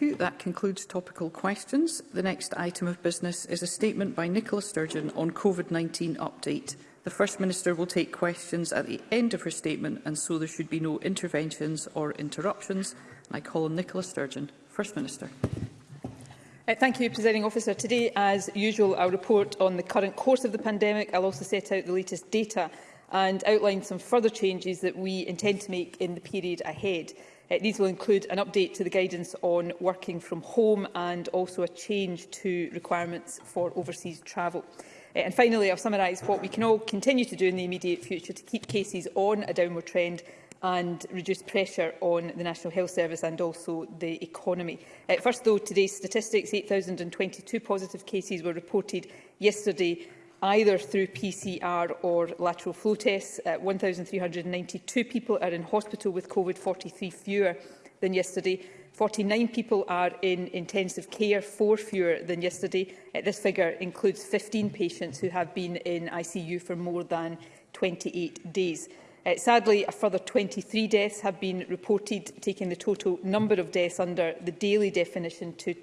you. That concludes topical questions. The next item of business is a statement by Nicola Sturgeon on COVID-19 update. The First Minister will take questions at the end of her statement and so there should be no interventions or interruptions. I call on Nicola Sturgeon. First Minister. Uh, thank you, Presiding Officer. Today, as usual, I'll report on the current course of the pandemic. I'll also set out the latest data and outline some further changes that we intend to make in the period ahead these will include an update to the guidance on working from home and also a change to requirements for overseas travel. Eh, and finally, I'll summarise what we can all continue to do in the immediate future to keep cases on a downward trend and reduce pressure on the National Health Service and also the economy. Uh, first, though, today's statistics, 8,022 positive cases were reported yesterday either through PCR or lateral flow tests. Uh, 1,392 people are in hospital with COVID, 43 fewer than yesterday. 49 people are in intensive care, four fewer than yesterday. Uh, this figure includes 15 patients who have been in ICU for more than 28 days. Uh, sadly, a further 23 deaths have been reported, taking the total number of deaths under the daily definition to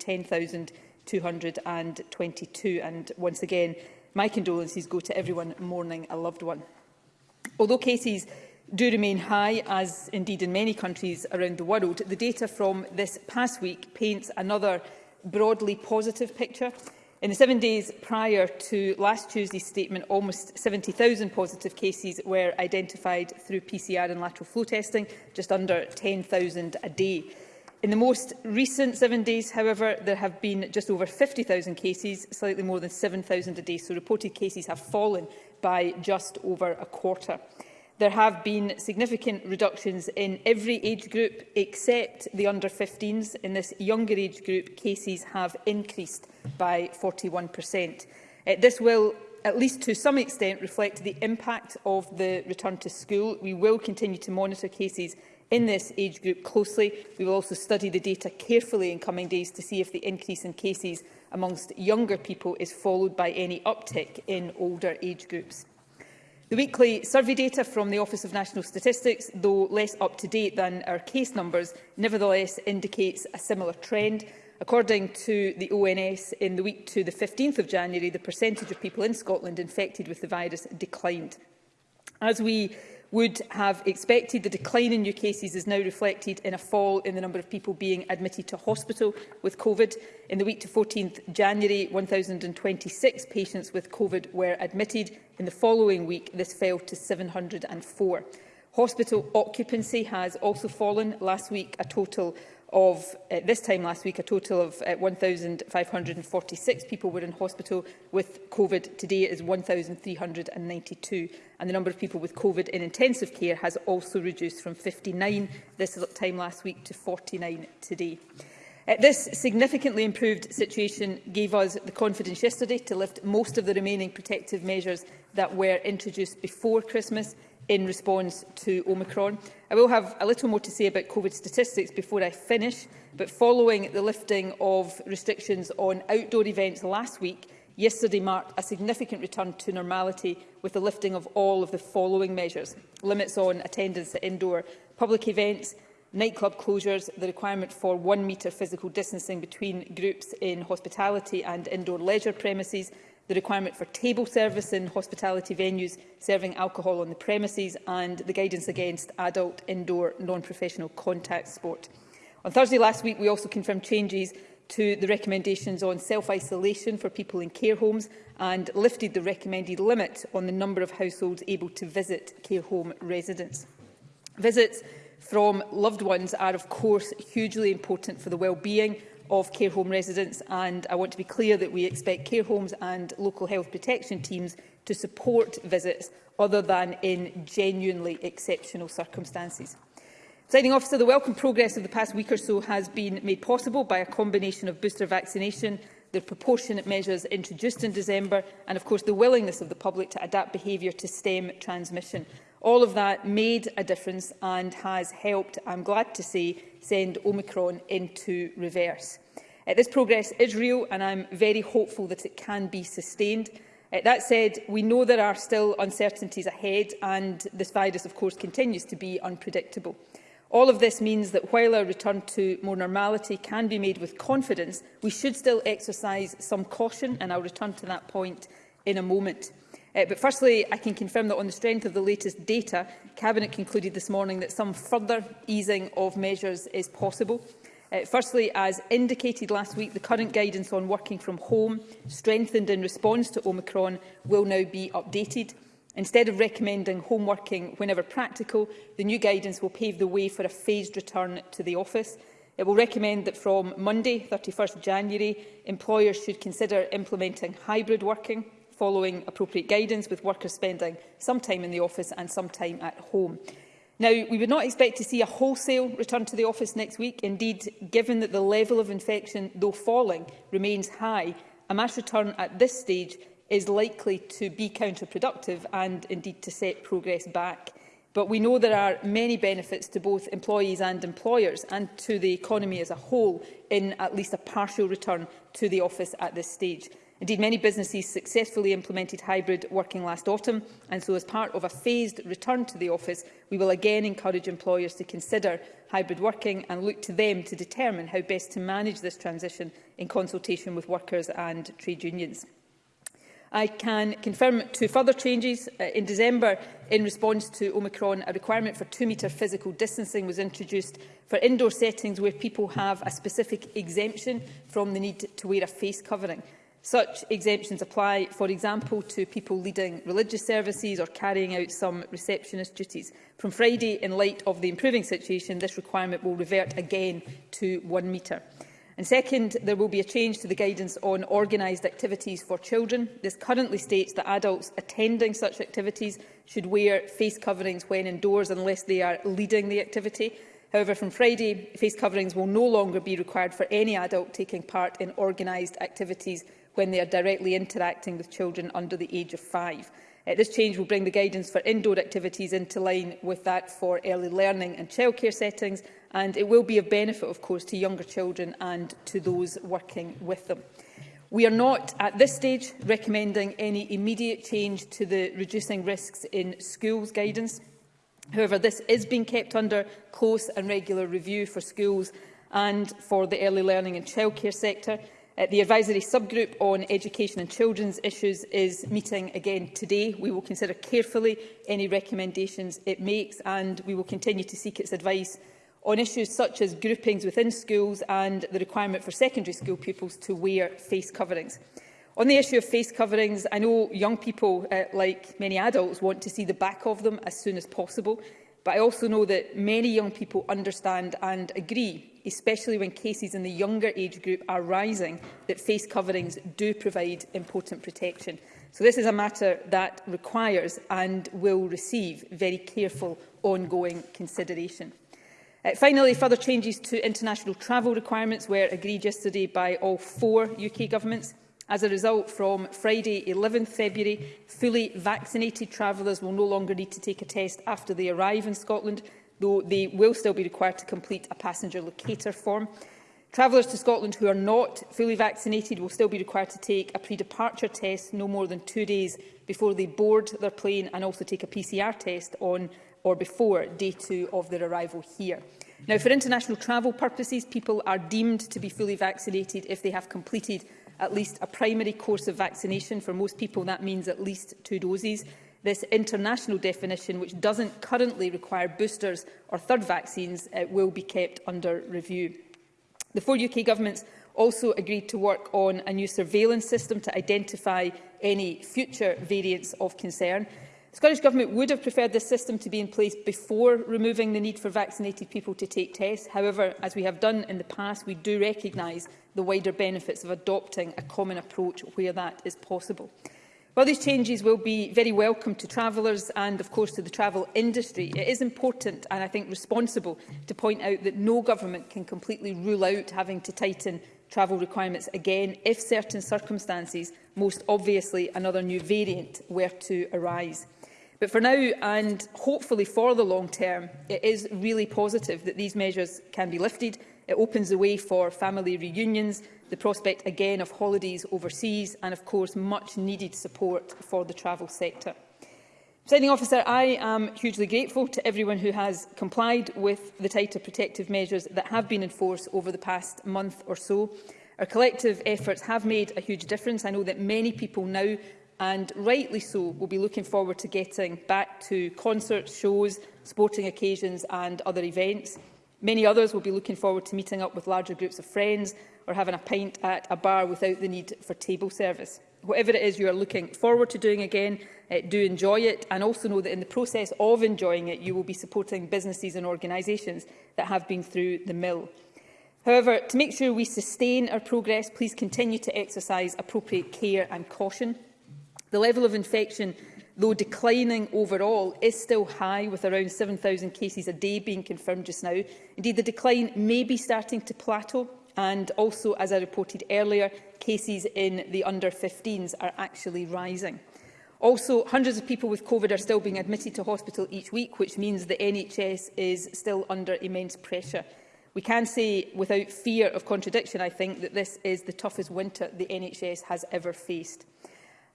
10,222. And once again, My condolences go to everyone mourning a loved one. Although cases do remain high, as indeed in many countries around the world, the data from this past week paints another broadly positive picture. In the seven days prior to last Tuesday's statement, almost 70,000 positive cases were identified through PCR and lateral flow testing, just under 10,000 a day. In the most recent seven days, however, there have been just over 50,000 cases, slightly more than 7,000 a day, so reported cases have fallen by just over a quarter. There have been significant reductions in every age group except the under-15s. In this younger age group, cases have increased by 41%. Uh, this will at least to some extent reflect the impact of the return to school. We will continue to monitor cases in this age group closely. We will also study the data carefully in coming days to see if the increase in cases amongst younger people is followed by any uptick in older age groups. The weekly survey data from the Office of National Statistics, though less up-to-date than our case numbers, nevertheless indicates a similar trend. According to the ONS, in the week to the 15th of January, the percentage of people in Scotland infected with the virus declined. As we would have expected. The decline in new cases is now reflected in a fall in the number of people being admitted to hospital with COVID. In the week to 14th January, 1,026 patients with COVID were admitted. In the following week, this fell to 704. Hospital occupancy has also fallen. Last week, a total of uh, this time last week, a total of uh, 1,546 people were in hospital with COVID. Today it is 1,392. And the number of people with COVID in intensive care has also reduced from 59 this time last week to 49 today. Uh, this significantly improved situation gave us the confidence yesterday to lift most of the remaining protective measures that were introduced before Christmas in response to Omicron. I will have a little more to say about COVID statistics before I finish, but following the lifting of restrictions on outdoor events last week, yesterday marked a significant return to normality with the lifting of all of the following measures. Limits on attendance at indoor public events, nightclub closures, the requirement for one metre physical distancing between groups in hospitality and indoor leisure premises, the requirement for table service in hospitality venues serving alcohol on the premises and the guidance against adult indoor non-professional contact sport. On Thursday last week, we also confirmed changes to the recommendations on self-isolation for people in care homes and lifted the recommended limit on the number of households able to visit care home residents. Visits from loved ones are, of course, hugely important for the well-being of care home residents and I want to be clear that we expect care homes and local health protection teams to support visits other than in genuinely exceptional circumstances. Signing officer, the welcome progress of the past week or so has been made possible by a combination of booster vaccination, the proportionate measures introduced in December and, of course, the willingness of the public to adapt behaviour to stem transmission. All of that made a difference and has helped, I'm glad to say, send Omicron into reverse. Uh, this progress is real and I'm very hopeful that it can be sustained. Uh, that said, we know there are still uncertainties ahead and this virus, of course, continues to be unpredictable. All of this means that while our return to more normality can be made with confidence, we should still exercise some caution, and I'll return to that point in a moment. Uh, but firstly, I can confirm that on the strength of the latest data, Cabinet concluded this morning that some further easing of measures is possible. Uh, firstly, as indicated last week, the current guidance on working from home, strengthened in response to Omicron, will now be updated. Instead of recommending home working whenever practical, the new guidance will pave the way for a phased return to the office. It will recommend that from Monday, 31 st January, employers should consider implementing hybrid working following appropriate guidance, with workers spending some time in the office and some time at home. Now, we would not expect to see a wholesale return to the office next week. Indeed, given that the level of infection, though falling, remains high, a mass return at this stage is likely to be counterproductive and indeed to set progress back. But we know there are many benefits to both employees and employers and to the economy as a whole in at least a partial return to the office at this stage. Indeed, many businesses successfully implemented hybrid working last autumn, and so as part of a phased return to the office, we will again encourage employers to consider hybrid working and look to them to determine how best to manage this transition in consultation with workers and trade unions. I can confirm two further changes. Uh, in December, in response to Omicron, a requirement for two-metre physical distancing was introduced for indoor settings where people have a specific exemption from the need to wear a face covering. Such exemptions apply, for example, to people leading religious services or carrying out some receptionist duties. From Friday, in light of the improving situation, this requirement will revert again to one metre. And second, there will be a change to the guidance on organised activities for children. This currently states that adults attending such activities should wear face coverings when indoors unless they are leading the activity. However, from Friday, face coverings will no longer be required for any adult taking part in organised activities when they are directly interacting with children under the age of five. Uh, this change will bring the guidance for indoor activities into line with that for early learning and childcare settings, and it will be of benefit, of course, to younger children and to those working with them. We are not, at this stage, recommending any immediate change to the Reducing Risks in Schools guidance. However, this is being kept under close and regular review for schools and for the early learning and childcare sector. Uh, the advisory subgroup on education and children's issues is meeting again today. We will consider carefully any recommendations it makes and we will continue to seek its advice on issues such as groupings within schools and the requirement for secondary school pupils to wear face coverings. On the issue of face coverings, I know young people, uh, like many adults, want to see the back of them as soon as possible, but I also know that many young people understand and agree especially when cases in the younger age group are rising, that face coverings do provide important protection. So this is a matter that requires and will receive very careful ongoing consideration. Uh, finally, further changes to international travel requirements were agreed yesterday by all four UK governments. As a result, from Friday 11 th February, fully vaccinated travellers will no longer need to take a test after they arrive in Scotland though they will still be required to complete a passenger locator form. Travellers to Scotland who are not fully vaccinated will still be required to take a pre-departure test no more than two days before they board their plane and also take a PCR test on or before day two of their arrival here. Now, for international travel purposes, people are deemed to be fully vaccinated if they have completed at least a primary course of vaccination. For most people, that means at least two doses. This international definition, which doesn't currently require boosters or third vaccines, uh, will be kept under review. The four UK governments also agreed to work on a new surveillance system to identify any future variants of concern. The Scottish Government would have preferred this system to be in place before removing the need for vaccinated people to take tests. However, as we have done in the past, we do recognise the wider benefits of adopting a common approach where that is possible. While these changes will be very welcome to travellers and, of course, to the travel industry, it is important and, I think, responsible to point out that no government can completely rule out having to tighten travel requirements again if certain circumstances, most obviously another new variant, were to arise. But for now, and hopefully for the long term, it is really positive that these measures can be lifted. It opens the way for family reunions, the prospect again of holidays overseas and, of course, much-needed support for the travel sector. Presiding officer, I am hugely grateful to everyone who has complied with the tighter protective measures that have been in force over the past month or so. Our collective efforts have made a huge difference. I know that many people now, and rightly so, will be looking forward to getting back to concerts, shows, sporting occasions and other events. Many others will be looking forward to meeting up with larger groups of friends or having a pint at a bar without the need for table service. Whatever it is you are looking forward to doing again, uh, do enjoy it and also know that in the process of enjoying it, you will be supporting businesses and organisations that have been through the mill. However, to make sure we sustain our progress, please continue to exercise appropriate care and caution. The level of infection, though declining overall, is still high, with around 7,000 cases a day being confirmed just now. Indeed, the decline may be starting to plateau And also, as I reported earlier, cases in the under-15s are actually rising. Also, hundreds of people with COVID are still being admitted to hospital each week, which means the NHS is still under immense pressure. We can say, without fear of contradiction, I think, that this is the toughest winter the NHS has ever faced.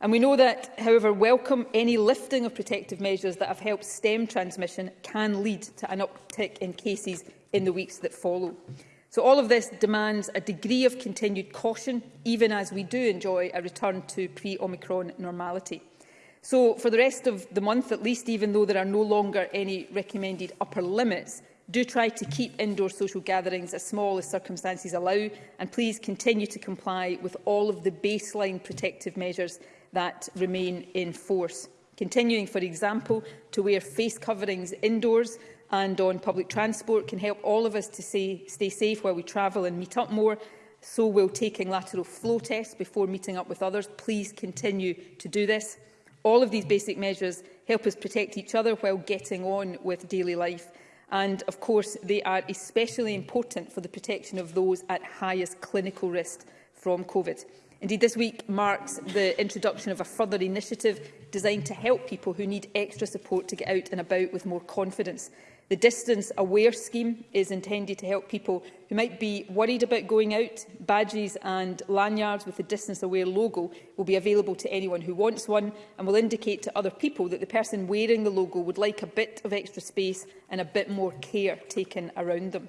And we know that, however welcome, any lifting of protective measures that have helped stem transmission can lead to an uptick in cases in the weeks that follow. So all of this demands a degree of continued caution, even as we do enjoy a return to pre-Omicron normality. So for the rest of the month at least, even though there are no longer any recommended upper limits, do try to keep indoor social gatherings as small as circumstances allow and please continue to comply with all of the baseline protective measures that remain in force. Continuing, for example, to wear face coverings indoors and on public transport can help all of us to say, stay safe while we travel and meet up more. So will taking lateral flow tests before meeting up with others. Please continue to do this. All of these basic measures help us protect each other while getting on with daily life. And of course, they are especially important for the protection of those at highest clinical risk from COVID. Indeed, this week marks the introduction of a further initiative designed to help people who need extra support to get out and about with more confidence. The Distance Aware scheme is intended to help people who might be worried about going out. Badges and lanyards with the Distance Aware logo will be available to anyone who wants one and will indicate to other people that the person wearing the logo would like a bit of extra space and a bit more care taken around them.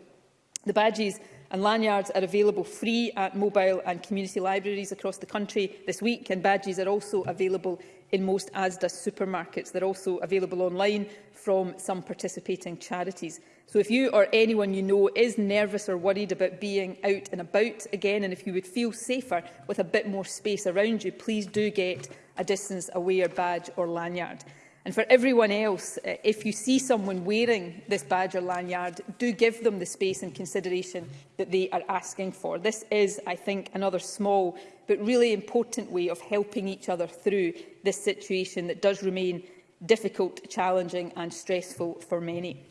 The badges and lanyards are available free at mobile and community libraries across the country this week and badges are also available in most ASDA supermarkets. They're also available online from some participating charities. So if you or anyone you know is nervous or worried about being out and about again, and if you would feel safer with a bit more space around you, please do get a distance aware badge or lanyard. And for everyone else, eh, if you see someone wearing this badge or lanyard, do give them the space and consideration that they are asking for. This is, I think, another small but really important way of helping each other through this situation that does remain difficult, challenging and stressful for many.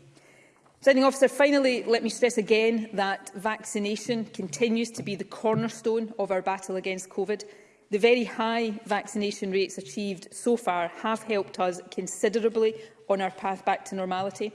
Presiding officer, finally, let me stress again that vaccination continues to be the cornerstone of our battle against COVID. The very high vaccination rates achieved so far have helped us considerably on our path back to normality.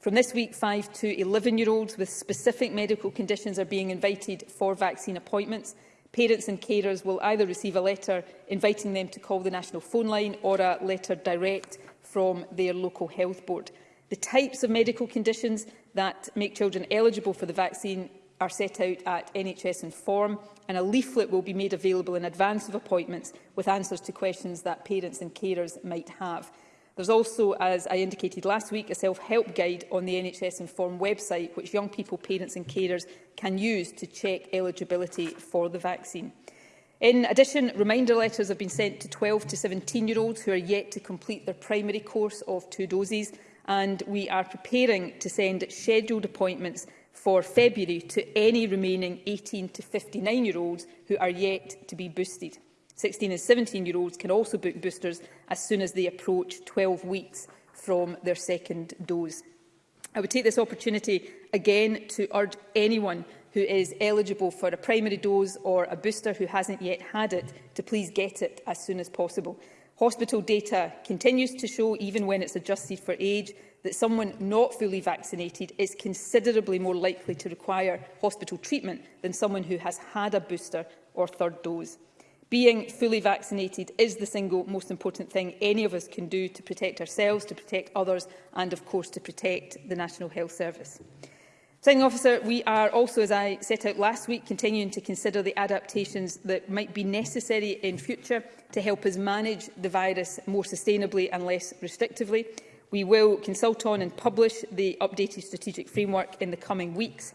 From this week, 5 to 11-year-olds with specific medical conditions are being invited for vaccine appointments. Parents and carers will either receive a letter inviting them to call the national phone line or a letter direct from their local health board. The types of medical conditions that make children eligible for the vaccine are set out at NHS Inform and a leaflet will be made available in advance of appointments with answers to questions that parents and carers might have. There's also, as I indicated last week, a self-help guide on the NHS Inform website which young people, parents and carers can use to check eligibility for the vaccine. In addition, reminder letters have been sent to 12 to 17-year-olds who are yet to complete their primary course of two doses, and we are preparing to send scheduled appointments for February to any remaining 18 to 59-year-olds who are yet to be boosted. 16 and 17-year-olds can also book boosters as soon as they approach 12 weeks from their second dose. I would take this opportunity again to urge anyone who is eligible for a primary dose or a booster who hasn't yet had it to please get it as soon as possible. Hospital data continues to show, even when it's adjusted for age, that someone not fully vaccinated is considerably more likely to require hospital treatment than someone who has had a booster or third dose. Being fully vaccinated is the single most important thing any of us can do to protect ourselves, to protect others and, of course, to protect the National Health Service. Signing officer, we are also, as I set out last week, continuing to consider the adaptations that might be necessary in future to help us manage the virus more sustainably and less restrictively. We will consult on and publish the updated strategic framework in the coming weeks.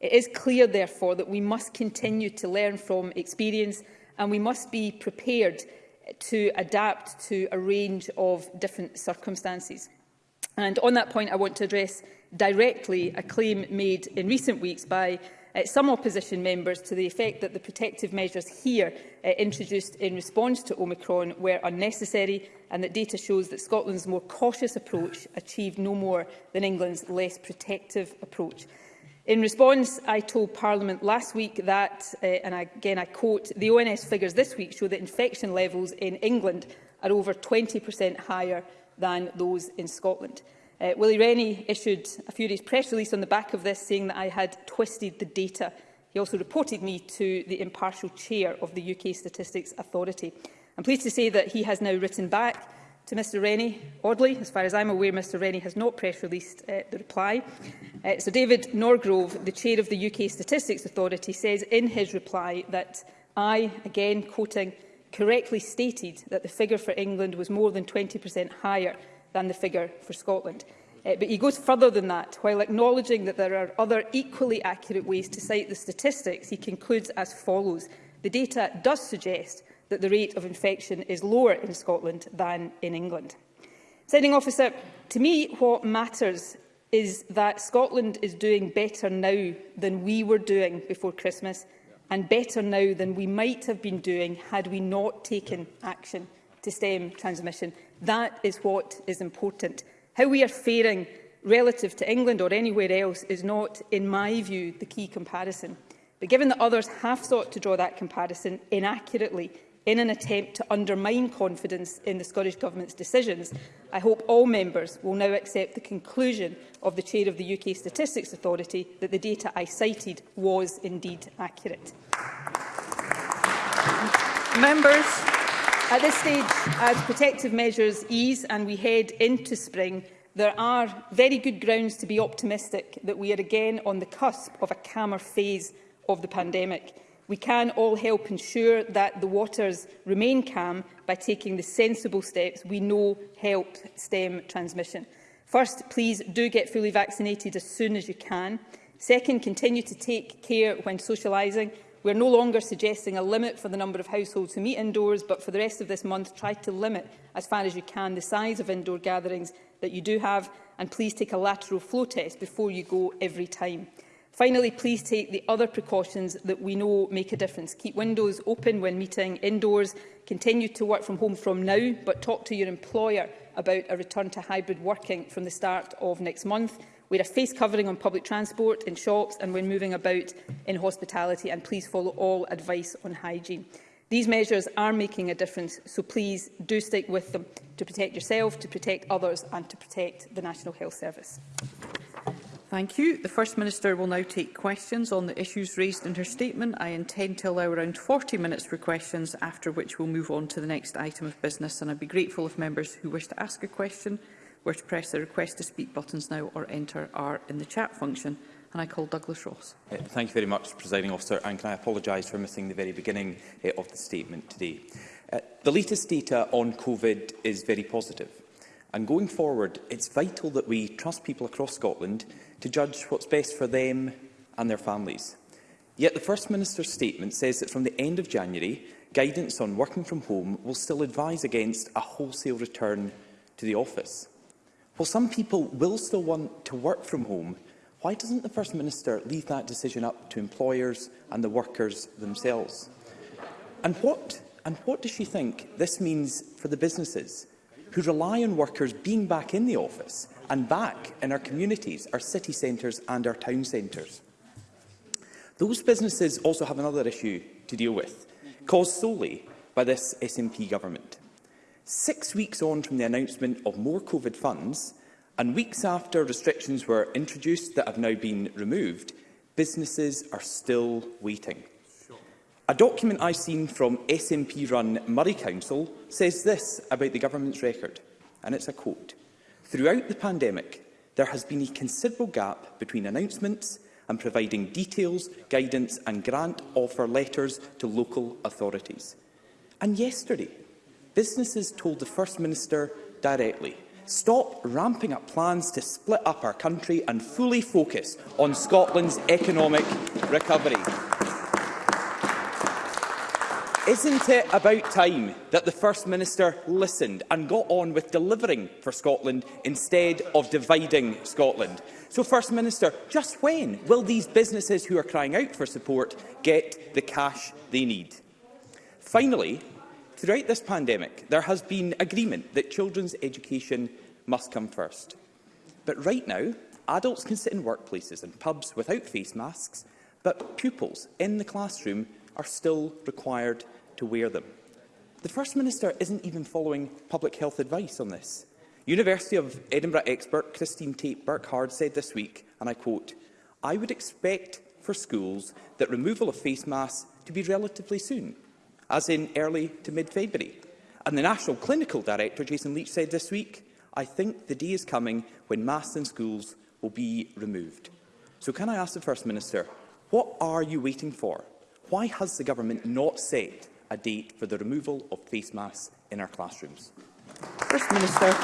It is clear, therefore, that we must continue to learn from experience and we must be prepared to adapt to a range of different circumstances. And on that point, I want to address directly a claim made in recent weeks by uh, some opposition members to the effect that the protective measures here uh, introduced in response to Omicron were unnecessary and that data shows that Scotland's more cautious approach achieved no more than England's less protective approach. In response, I told Parliament last week that, uh, and again I quote, the ONS figures this week show that infection levels in England are over 20% higher than those in Scotland. Uh, Willie Rennie issued a furious press release on the back of this, saying that I had twisted the data. He also reported me to the impartial chair of the UK Statistics Authority. I'm pleased to say that he has now written back to Mr Rennie. Oddly, as far as I'm aware, Mr Rennie has not press released uh, the reply. Uh, so David Norgrove, the chair of the UK Statistics Authority, says in his reply that I, again quoting, correctly stated that the figure for England was more than 20% higher than the figure for Scotland. Uh, but he goes further than that. While acknowledging that there are other equally accurate ways to cite the statistics, he concludes as follows. The data does suggest that the rate of infection is lower in Scotland than in England. Signing officer, to me what matters is that Scotland is doing better now than we were doing before Christmas and better now than we might have been doing had we not taken action to stem transmission. That is what is important. How we are faring relative to England or anywhere else is not, in my view, the key comparison. But given that others have sought to draw that comparison inaccurately in an attempt to undermine confidence in the Scottish Government's decisions, I hope all members will now accept the conclusion of the Chair of the UK Statistics Authority that the data I cited was indeed accurate. Members, At this stage, as protective measures ease and we head into spring, there are very good grounds to be optimistic that we are again on the cusp of a calmer phase of the pandemic. We can all help ensure that the waters remain calm by taking the sensible steps we know help stem transmission. First, please do get fully vaccinated as soon as you can. Second, continue to take care when socialising We're no longer suggesting a limit for the number of households who meet indoors, but for the rest of this month, try to limit as far as you can the size of indoor gatherings that you do have, and please take a lateral flow test before you go every time. Finally, please take the other precautions that we know make a difference. Keep windows open when meeting indoors. Continue to work from home from now, but talk to your employer about a return to hybrid working from the start of next month wear a face covering on public transport, in shops and when moving about in hospitality, and please follow all advice on hygiene. These measures are making a difference, so please do stick with them to protect yourself, to protect others and to protect the National Health Service. Thank you. The First Minister will now take questions on the issues raised in her statement. I intend to allow around 40 minutes for questions, after which we'll move on to the next item of business. And I'd be grateful if members who wish to ask a question were to press the request to speak buttons now or enter are in the chat function. And I call Douglas Ross. Uh, thank you very much, Presiding Officer, and can I apologise for missing the very beginning uh, of the statement today. Uh, the latest data on COVID is very positive. And going forward, it's vital that we trust people across Scotland to judge what's best for them and their families. Yet the First Minister's statement says that from the end of January, guidance on working from home will still advise against a wholesale return to the office. While some people will still want to work from home, why doesn't the First Minister leave that decision up to employers and the workers themselves? And what, and what does she think this means for the businesses who rely on workers being back in the office and back in our communities, our city centres and our town centres? Those businesses also have another issue to deal with, caused solely by this SNP government. Six weeks on from the announcement of more COVID funds, and weeks after restrictions were introduced that have now been removed, businesses are still waiting. A document I've seen from SNP-run Murray Council says this about the government's record, and it's a quote. Throughout the pandemic, there has been a considerable gap between announcements and providing details, guidance and grant offer letters to local authorities. And yesterday, businesses told the First Minister directly, stop ramping up plans to split up our country and fully focus on Scotland's economic recovery. Isn't it about time that the First Minister listened and got on with delivering for Scotland instead of dividing Scotland? So, First Minister, just when will these businesses who are crying out for support get the cash they need? Finally, throughout this pandemic, there has been agreement that children's education must come first. But right now, adults can sit in workplaces and pubs without face masks, but pupils in the classroom are still required to wear them. The First Minister isn't even following public health advice on this. University of Edinburgh expert Christine Tate Burkhard said this week, and I quote, I would expect for schools that removal of face masks to be relatively soon, as in early to mid-February. And the National Clinical Director, Jason Leach, said this week, I think the day is coming when masks in schools will be removed. So can I ask the First Minister, what are you waiting for? Why has the government not set a date for the removal of face masks in our classrooms? First Minister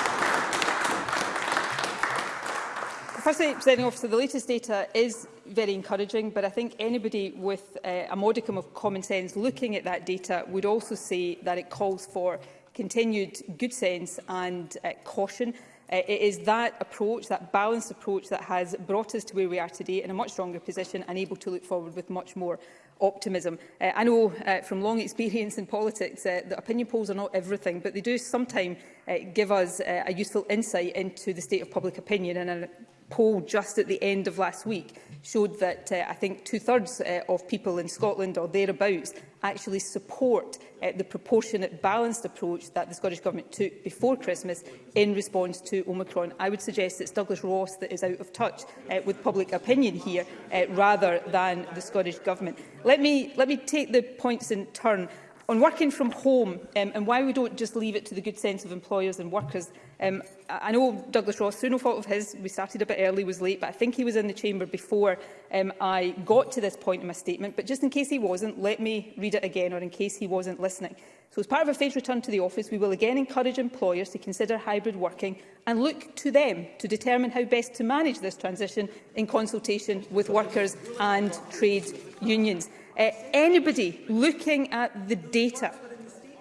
firstly, presenting Officer, the latest data is very encouraging, but I think anybody with uh, a modicum of common sense looking at that data would also say that it calls for continued good sense and uh, caution. Uh, it is that approach, that balanced approach, that has brought us to where we are today in a much stronger position and able to look forward with much more optimism. Uh, I know uh, from long experience in politics uh, that opinion polls are not everything, but they do sometimes uh, give us uh, a useful insight into the state of public opinion. And I poll just at the end of last week showed that uh, I think two-thirds uh, of people in Scotland or thereabouts actually support uh, the proportionate balanced approach that the Scottish Government took before Christmas in response to Omicron. I would suggest it's Douglas Ross that is out of touch uh, with public opinion here uh, rather than the Scottish Government. Let me, let me take the points in turn. On working from home um, and why we don't just leave it to the good sense of employers and workers, um, I know Douglas Ross, through no fault of his, we started a bit early, was late, but I think he was in the chamber before um, I got to this point in my statement. But just in case he wasn't, let me read it again, or in case he wasn't listening. So as part of a phased return to the office, we will again encourage employers to consider hybrid working and look to them to determine how best to manage this transition in consultation with workers and trade unions. Uh, anybody looking at the data,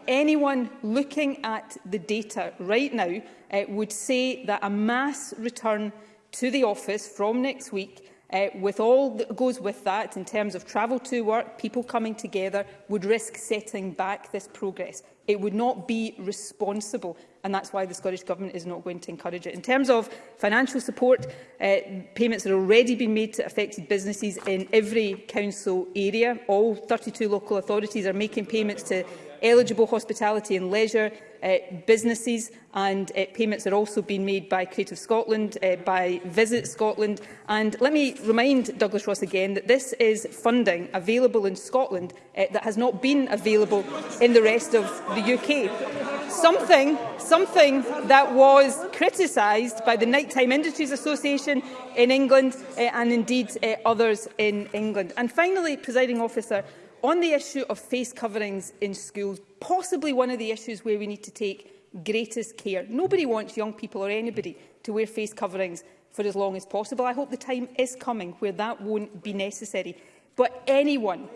anyone looking at the data right now uh, would say that a mass return to the office from next week uh, with all that goes with that in terms of travel to work, people coming together would risk setting back this progress. It would not be responsible and that's why the Scottish Government is not going to encourage it. In terms of financial support, uh, payments have already been made to affected businesses in every council area. All 32 local authorities are making payments to eligible hospitality and leisure uh, businesses and uh, payments are also being made by Creative Scotland, uh, by Visit Scotland. And let me remind Douglas Ross again that this is funding available in Scotland uh, that has not been available in the rest of the UK. Something, something that was criticised by the Nighttime Industries Association in England uh, and indeed uh, others in England. And finally, presiding officer, on the issue of face coverings in schools, possibly one of the issues where we need to take greatest care. Nobody wants young people or anybody to wear face coverings for as long as possible. I hope the time is coming where that won't be necessary. But anyone,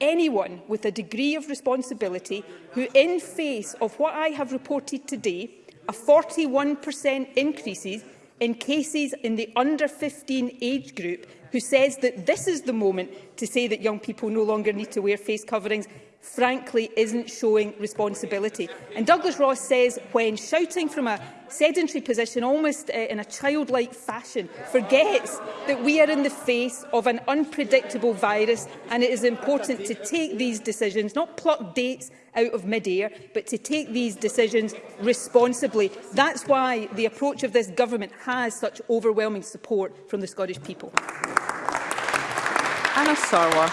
anyone with a degree of responsibility who, in face of what I have reported today, a 41% increases, in cases in the under 15 age group who says that this is the moment to say that young people no longer need to wear face coverings frankly isn't showing responsibility. And Douglas Ross says when shouting from a sedentary position, almost uh, in a childlike fashion, forgets that we are in the face of an unpredictable virus and it is important to take these decisions, not pluck dates out of mid-air, but to take these decisions responsibly. That's why the approach of this government has such overwhelming support from the Scottish people. Anna Sarwar.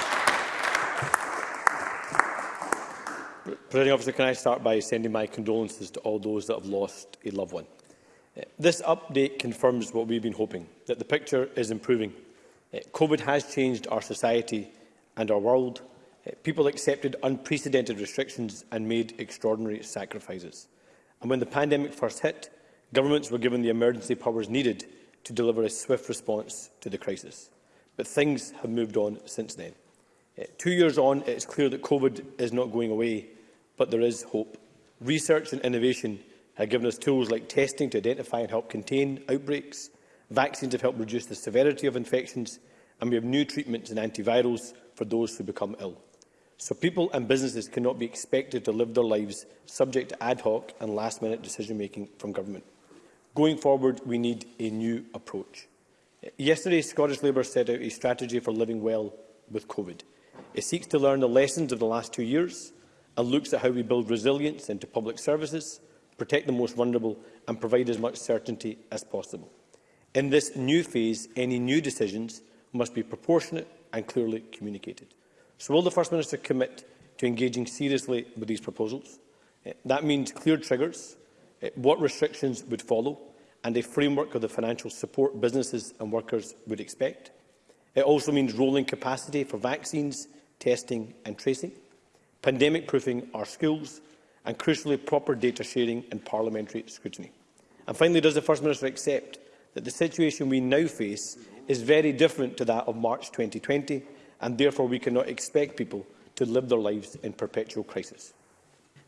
Presiding officer, can I start by sending my condolences to all those that have lost a loved one. Uh, this update confirms what we've been hoping, that the picture is improving. Uh, COVID has changed our society and our world. Uh, people accepted unprecedented restrictions and made extraordinary sacrifices. And when the pandemic first hit, governments were given the emergency powers needed to deliver a swift response to the crisis. But things have moved on since then. Two years on, it is clear that COVID is not going away but there is hope. Research and innovation have given us tools like testing to identify and help contain outbreaks. Vaccines have helped reduce the severity of infections, and we have new treatments and antivirals for those who become ill. So people and businesses cannot be expected to live their lives subject to ad hoc and last-minute decision-making from government. Going forward, we need a new approach. Yesterday, Scottish Labour set out a strategy for living well with COVID. It seeks to learn the lessons of the last two years and looks at how we build resilience into public services, protect the most vulnerable and provide as much certainty as possible. In this new phase, any new decisions must be proportionate and clearly communicated. So will the First Minister commit to engaging seriously with these proposals? Eh, that means clear triggers, eh, what restrictions would follow, and a framework of the financial support businesses and workers would expect. It also means rolling capacity for vaccines, testing and tracing pandemic-proofing our schools and, crucially, proper data sharing and parliamentary scrutiny. And finally, does the First Minister accept that the situation we now face is very different to that of March 2020 and therefore we cannot expect people to live their lives in perpetual crisis?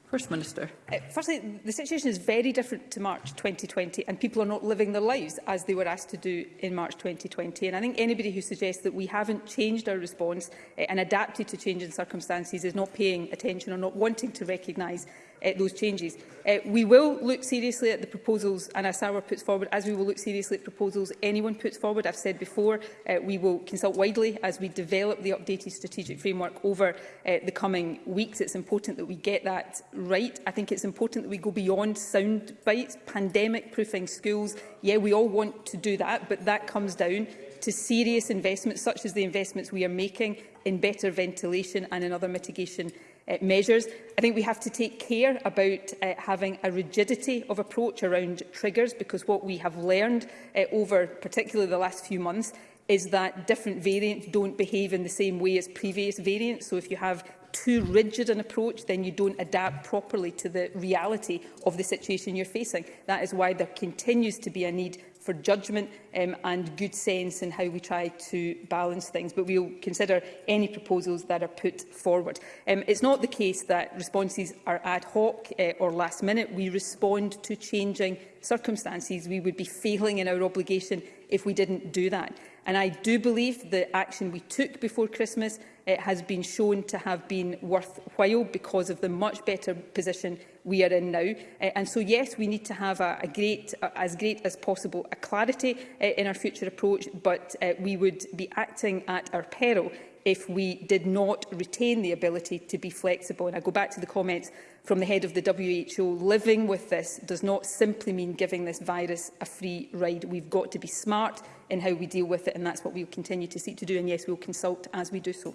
First Minister. Uh, firstly, the situation is very different to March 2020 and people are not living their lives as they were asked to do in March 2020. And I think anybody who suggests that we haven't changed our response uh, and adapted to changing circumstances is not paying attention or not wanting to recognise uh, those changes. Uh, we will look seriously at the proposals Anna Sauer puts forward, as we will look seriously at proposals anyone puts forward. I've said before, uh, we will consult widely as we develop the updated strategic framework over uh, the coming weeks. It's important that we get that right. I think it's important that we go beyond sound bites, pandemic proofing schools. Yeah, we all want to do that, but that comes down to serious investments, such as the investments we are making in better ventilation and in other mitigation uh, measures. I think we have to take care about uh, having a rigidity of approach around triggers because what we have learned uh, over particularly the last few months is that different variants don't behave in the same way as previous variants. So if you have too rigid an approach, then you don't adapt properly to the reality of the situation you're facing. That is why there continues to be a need for judgment um, and good sense in how we try to balance things, but we'll consider any proposals that are put forward. Um, it's not the case that responses are ad hoc uh, or last minute. We respond to changing circumstances. We would be failing in our obligation if we didn't do that. And I do believe the action we took before Christmas it has been shown to have been worthwhile because of the much better position we are in now. Eh, and so, yes, we need to have a, a great, a, as great as possible, a clarity eh, in our future approach, but eh, we would be acting at our peril if we did not retain the ability to be flexible. And I go back to the comments from the head of the WHO, living with this does not simply mean giving this virus a free ride. We've got to be smart in how we deal with it, and that's what we'll continue to seek to do. And yes, we'll consult as we do so.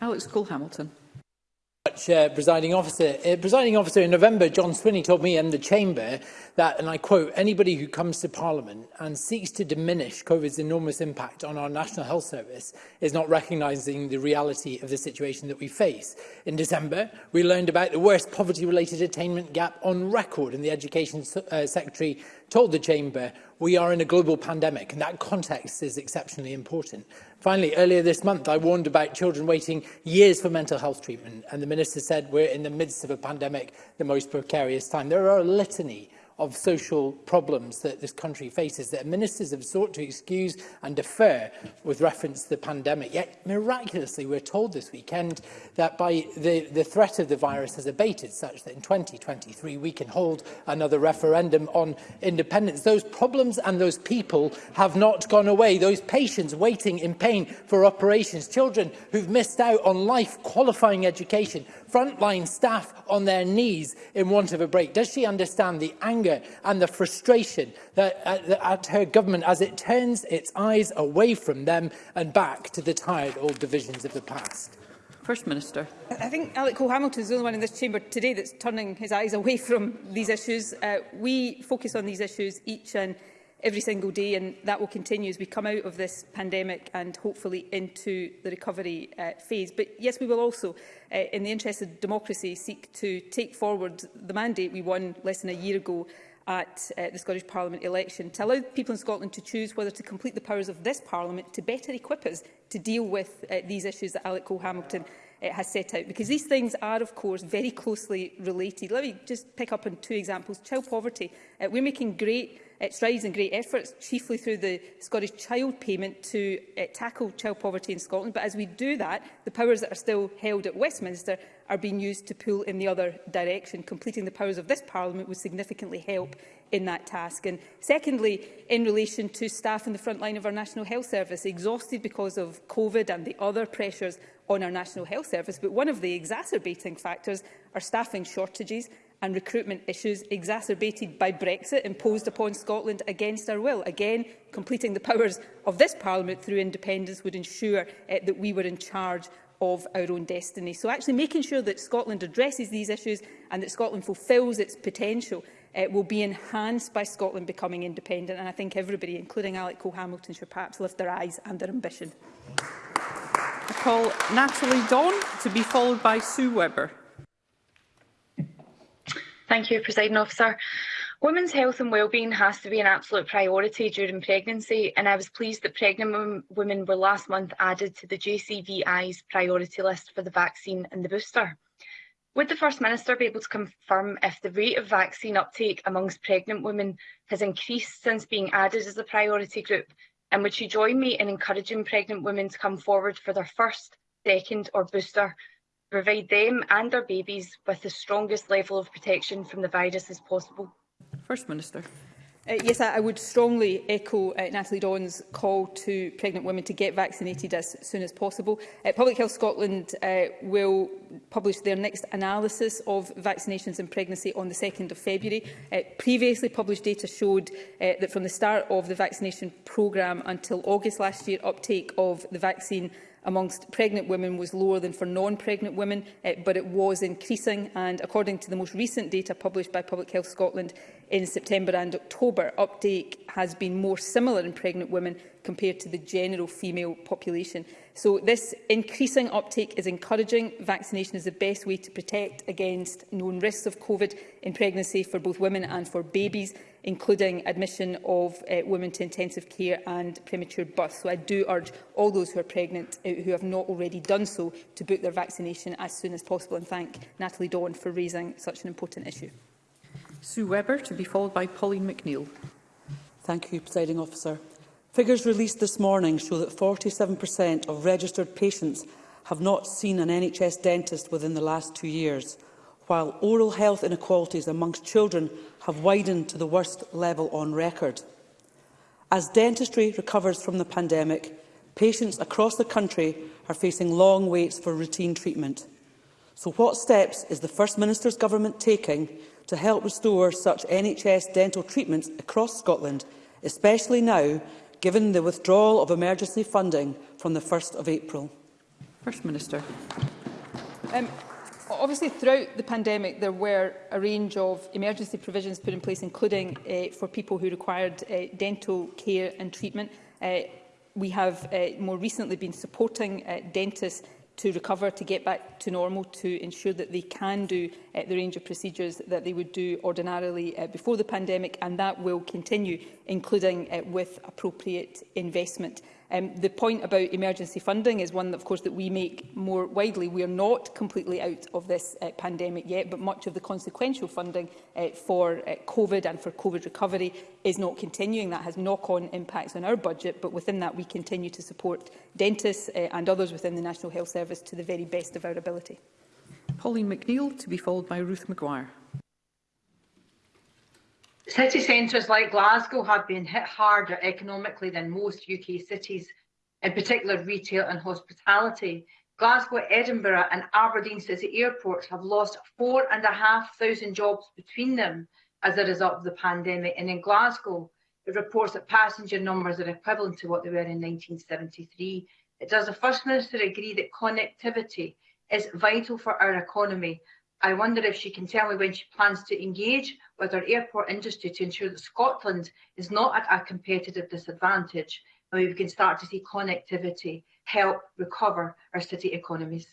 Alex Cole-Hamilton. Uh, presiding officer. Uh, presiding officer, in November, John Swinney told me in the chamber that, and I quote, anybody who comes to Parliament and seeks to diminish COVID's enormous impact on our National Health Service is not recognising the reality of the situation that we face. In December, we learned about the worst poverty-related attainment gap on record, and the Education uh, Secretary told the chamber, we are in a global pandemic, and that context is exceptionally important. Finally, earlier this month, I warned about children waiting years for mental health treatment, and the Minister said we're in the midst of a pandemic, the most precarious time. There are a litany of social problems that this country faces that ministers have sought to excuse and defer with reference to the pandemic. Yet, miraculously, we're told this weekend that by the, the threat of the virus has abated such that in 2023 we can hold another referendum on independence. Those problems and those people have not gone away. Those patients waiting in pain for operations, children who've missed out on life qualifying education, frontline staff on their knees in want of a break? Does she understand the anger and the frustration that, uh, at, at her government as it turns its eyes away from them and back to the tired old divisions of the past? First Minister. I think Alec Cole-Hamilton is the only one in this chamber today that's turning his eyes away from these issues. Uh, we focus on these issues each and every single day, and that will continue as we come out of this pandemic and hopefully into the recovery uh, phase. But yes, we will also, uh, in the interest of democracy, seek to take forward the mandate we won less than a year ago at uh, the Scottish Parliament election to allow people in Scotland to choose whether to complete the powers of this Parliament to better equip us to deal with uh, these issues that Alec Cole-Hamilton uh, has set out. Because these things are, of course, very closely related. Let me just pick up on two examples. Child poverty. Uh, we're making great It's raising in great efforts, chiefly through the Scottish Child Payment, to uh, tackle child poverty in Scotland. But as we do that, the powers that are still held at Westminster are being used to pull in the other direction. Completing the powers of this Parliament would significantly help in that task. And secondly, in relation to staff in the front line of our National Health Service, exhausted because of COVID and the other pressures on our National Health Service, but one of the exacerbating factors are staffing shortages, and recruitment issues exacerbated by Brexit imposed upon Scotland against our will. Again, completing the powers of this Parliament through independence would ensure uh, that we were in charge of our own destiny. So actually making sure that Scotland addresses these issues and that Scotland fulfils its potential uh, will be enhanced by Scotland becoming independent. And I think everybody, including Alec Cole-Hamilton, should perhaps lift their eyes and their ambition. I call Natalie Dawn to be followed by Sue Webber. Thank you, President Officer. Women's health and wellbeing has to be an absolute priority during pregnancy, and I was pleased that pregnant women were last month added to the JCVI's priority list for the vaccine and the booster. Would the First Minister be able to confirm if the rate of vaccine uptake amongst pregnant women has increased since being added as a priority group? And would she join me in encouraging pregnant women to come forward for their first, second or booster provide them and their babies with the strongest level of protection from the virus as possible. First Minister. Uh, yes, I, would strongly echo uh, Natalie Dawn's call to pregnant women to get vaccinated as soon as possible. Uh, Public Health Scotland uh, will publish their next analysis of vaccinations and pregnancy on the 2nd of February. Uh, previously published data showed uh, that from the start of the vaccination programme until August last year, uptake of the vaccine amongst pregnant women was lower than for non-pregnant women, uh, but it was increasing. And according to the most recent data published by Public Health Scotland in September and October, uptake has been more similar in pregnant women compared to the general female population. So this increasing uptake is encouraging. Vaccination is the best way to protect against known risks of COVID in pregnancy for both women and for babies including admission of uh, women to intensive care and premature birth. So I do urge all those who are pregnant uh, who have not already done so to book their vaccination as soon as possible and thank Natalie Dawn for raising such an important issue. Sue Webber to be followed by Pauline McNeill. Thank you, Presiding Officer. Figures released this morning show that 47% of registered patients have not seen an NHS dentist within the last two years while oral health inequalities amongst children have widened to the worst level on record. As dentistry recovers from the pandemic, patients across the country are facing long waits for routine treatment. So what steps is the First Minister's government taking to help restore such NHS dental treatments across Scotland, especially now, given the withdrawal of emergency funding from the 1st of April? First Minister. Um, obviously, throughout the pandemic, there were a range of emergency provisions put in place, including uh, for people who required uh, dental care and treatment. Uh, we have uh, more recently been supporting uh, dentists to recover, to get back to normal, to ensure that they can do uh, the range of procedures that they would do ordinarily uh, before the pandemic, and that will continue, including uh, with appropriate investment. Um, the point about emergency funding is one, that, of course, that we make more widely. We are not completely out of this uh, pandemic yet, but much of the consequential funding uh, for uh, COVID and for COVID recovery is not continuing. That has knock-on impacts on our budget, but within that we continue to support dentists uh, and others within the National Health Service to the very best of our ability. Pauline McNeill, to be followed by Ruth McGuire. City centres like Glasgow have been hit harder economically than most UK cities, in particular retail and hospitality. Glasgow, Edinburgh and Aberdeen City airports have lost 4,500 jobs between them as a result of the pandemic. And in Glasgow, it reports that passenger numbers are equivalent to what they were in 1973. It does the First Minister agree that connectivity is vital for our economy I wonder if she can tell me when she plans to engage with our airport industry to ensure that Scotland is not at a competitive disadvantage and we can start to see connectivity help recover our city economies.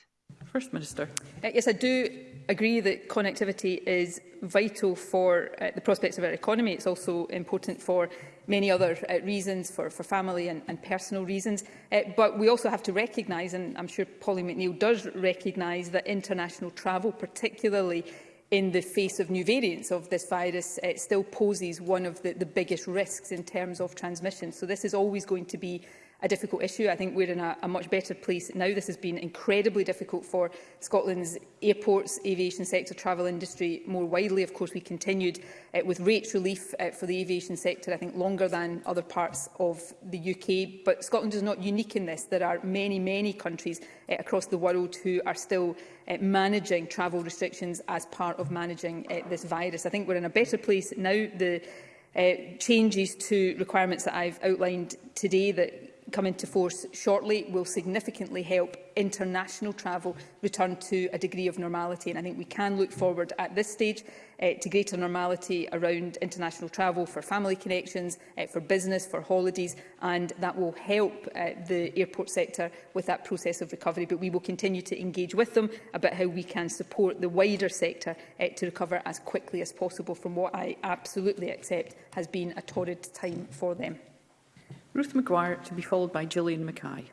First Minister. Uh, yes, I do agree that connectivity is vital for uh, the prospects of our economy. It's also important for many other uh, reasons for, for family and, and personal reasons. Uh, but we also have to recognise, and I'm sure Polly McNeill does recognise, that international travel, particularly in the face of new variants of this virus, it uh, still poses one of the, the biggest risks in terms of transmission. So this is always going to be a difficult issue. I think we're in a, a much better place now. This has been incredibly difficult for Scotland's airports, aviation sector, travel industry more widely. Of course, we continued uh, with rates relief uh, for the aviation sector, I think, longer than other parts of the UK. But Scotland is not unique in this. There are many, many countries uh, across the world who are still uh, managing travel restrictions as part of managing uh, this virus. I think we're in a better place now. The uh, changes to requirements that I've outlined today that come into force shortly will significantly help international travel return to a degree of normality. And I think we can look forward at this stage uh, to greater normality around international travel for family connections, uh, for business, for holidays, and that will help uh, the airport sector with that process of recovery. But we will continue to engage with them about how we can support the wider sector uh, to recover as quickly as possible from what I absolutely accept has been a torrid time for them. Ruth McGuire to be followed by Gillian Mackay.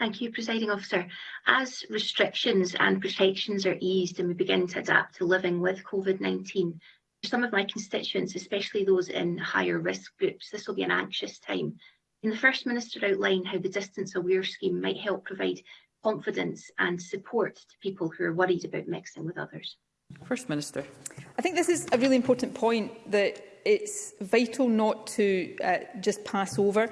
Thank you, Presiding Officer. As restrictions and protections are eased and we begin to adapt to living with COVID-19, for some of my constituents, especially those in higher risk groups, this will be an anxious time. Can the First Minister outline how the Distance Aware scheme might help provide confidence and support to people who are worried about mixing with others? First Minister. I think this is a really important point that it's vital not to uh, just pass over.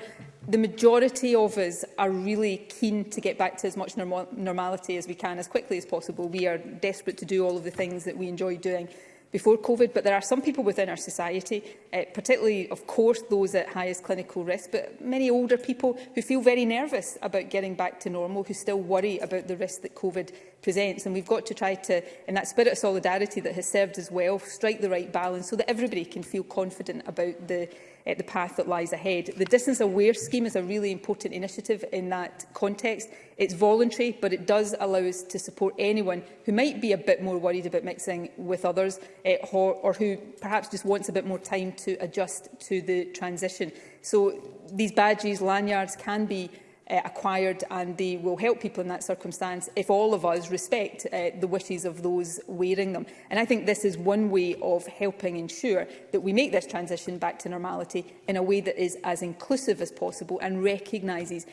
The majority of us are really keen to get back to as much norm normality as we can, as quickly as possible. We are desperate to do all of the things that we enjoy doing before COVID, but there are some people within our society, uh, particularly, of course, those at highest clinical risk, but many older people who feel very nervous about getting back to normal, who still worry about the risk that COVID presents. And we've got to try to, in that spirit of solidarity that has served us well, strike the right balance so that everybody can feel confident about the uh, the path that lies ahead. The Distance Aware scheme is a really important initiative in that context. It's voluntary, but it does allow us to support anyone who might be a bit more worried about mixing with others uh, eh, or, or who perhaps just wants a bit more time to adjust to the transition. So these badges, lanyards can be uh, acquired and they will help people in that circumstance if all of us respect uh, the wishes of those wearing them. And I think this is one way of helping ensure that we make this transition back to normality in a way that is as inclusive as possible and recognises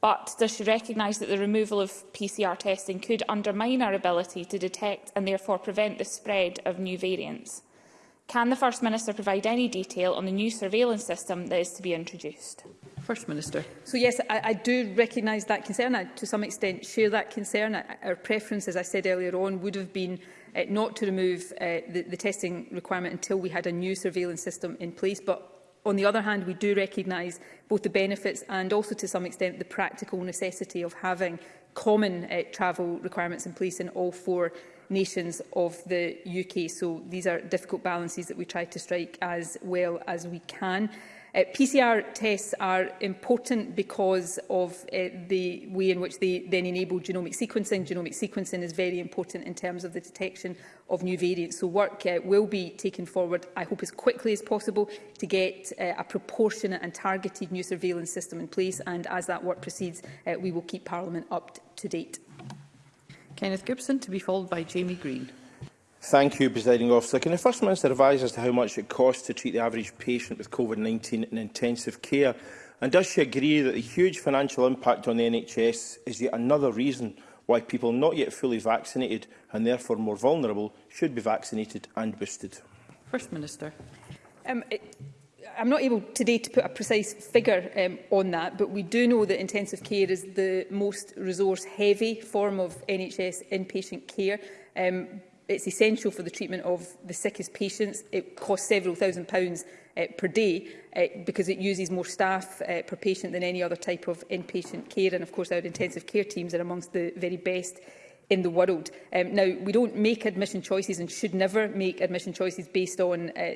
But does she recognise that the removal of PCR testing could undermine our ability to detect and therefore prevent the spread of new variants? Can the First Minister provide any detail on the new surveillance system that is to be introduced? First Minister. So yes, I, I do recognise that concern. I, to some extent, share that concern. I, our preference, as I said earlier on, would have been uh, not to remove uh, the, the testing requirement until we had a new surveillance system in place. But on the other hand, we do recognise both the benefits and also, to some extent, the practical necessity of having common uh, travel requirements in place in all four nations of the UK. So these are difficult balances that we try to strike as well as we can. Uh, PCR tests are important because of uh, the way in which they then enable genomic sequencing. Genomic sequencing is very important in terms of the detection of new variants. So work uh, will be taken forward, I hope as quickly as possible, to get uh, a proportionate and targeted new surveillance system in place. And as that work proceeds, uh, we will keep Parliament up to date. Kenneth Gibson, to be followed by Jamie Green. Thank you, Presiding Officer. Can the First Minister advise as to how much it costs to treat the average patient with COVID-19 in intensive care? And does she agree that the huge financial impact on the NHS is yet another reason why people not yet fully vaccinated and therefore more vulnerable should be vaccinated and boosted? First Minister. Um, it I'm not able today to put a precise figure um, on that, but we do know that intensive care is the most resource-heavy form of NHS inpatient care. Um, it's essential for the treatment of the sickest patients. It costs several thousand pounds uh, per day uh, because it uses more staff uh, per patient than any other type of inpatient care. And of course, our intensive care teams are amongst the very best in the world. Um, now, we don't make admission choices and should never make admission choices based on uh,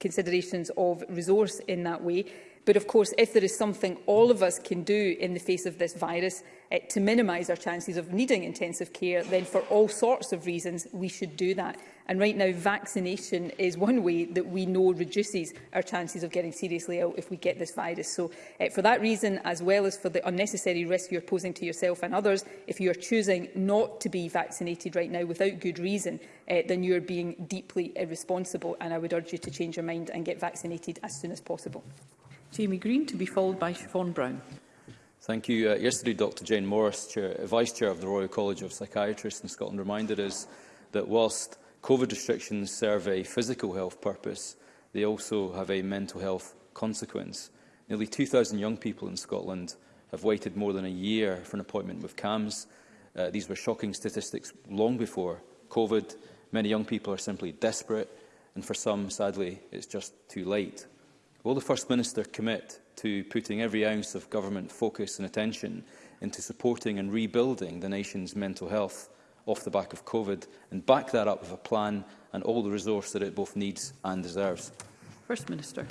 considerations of resource in that way. But of course, if there is something all of us can do in the face of this virus uh, to minimise our chances of needing intensive care, then for all sorts of reasons, we should do that. And right now, vaccination is one way that we know reduces our chances of getting seriously ill if we get this virus. So uh, for that reason, as well as for the unnecessary risk you're posing to yourself and others, if you are choosing not to be vaccinated right now without good reason, uh, then you are being deeply irresponsible. And I would urge you to change your mind and get vaccinated as soon as possible. Jamie Green to be followed by Siobhan Brown. Thank you. Uh, yesterday, Dr Jane Morris, Chair, Vice Chair of the Royal College of Psychiatrists in Scotland, reminded us that whilst COVID restrictions serve a physical health purpose, they also have a mental health consequence. Nearly 2,000 young people in Scotland have waited more than a year for an appointment with CAMS. Uh, these were shocking statistics long before COVID. Many young people are simply desperate, and for some, sadly, it's just too late. Will the First Minister commit to putting every ounce of government focus and attention into supporting and rebuilding the nation's mental health off the back of COVID and back that up with a plan and all the resource that it both needs and deserves? First Minister.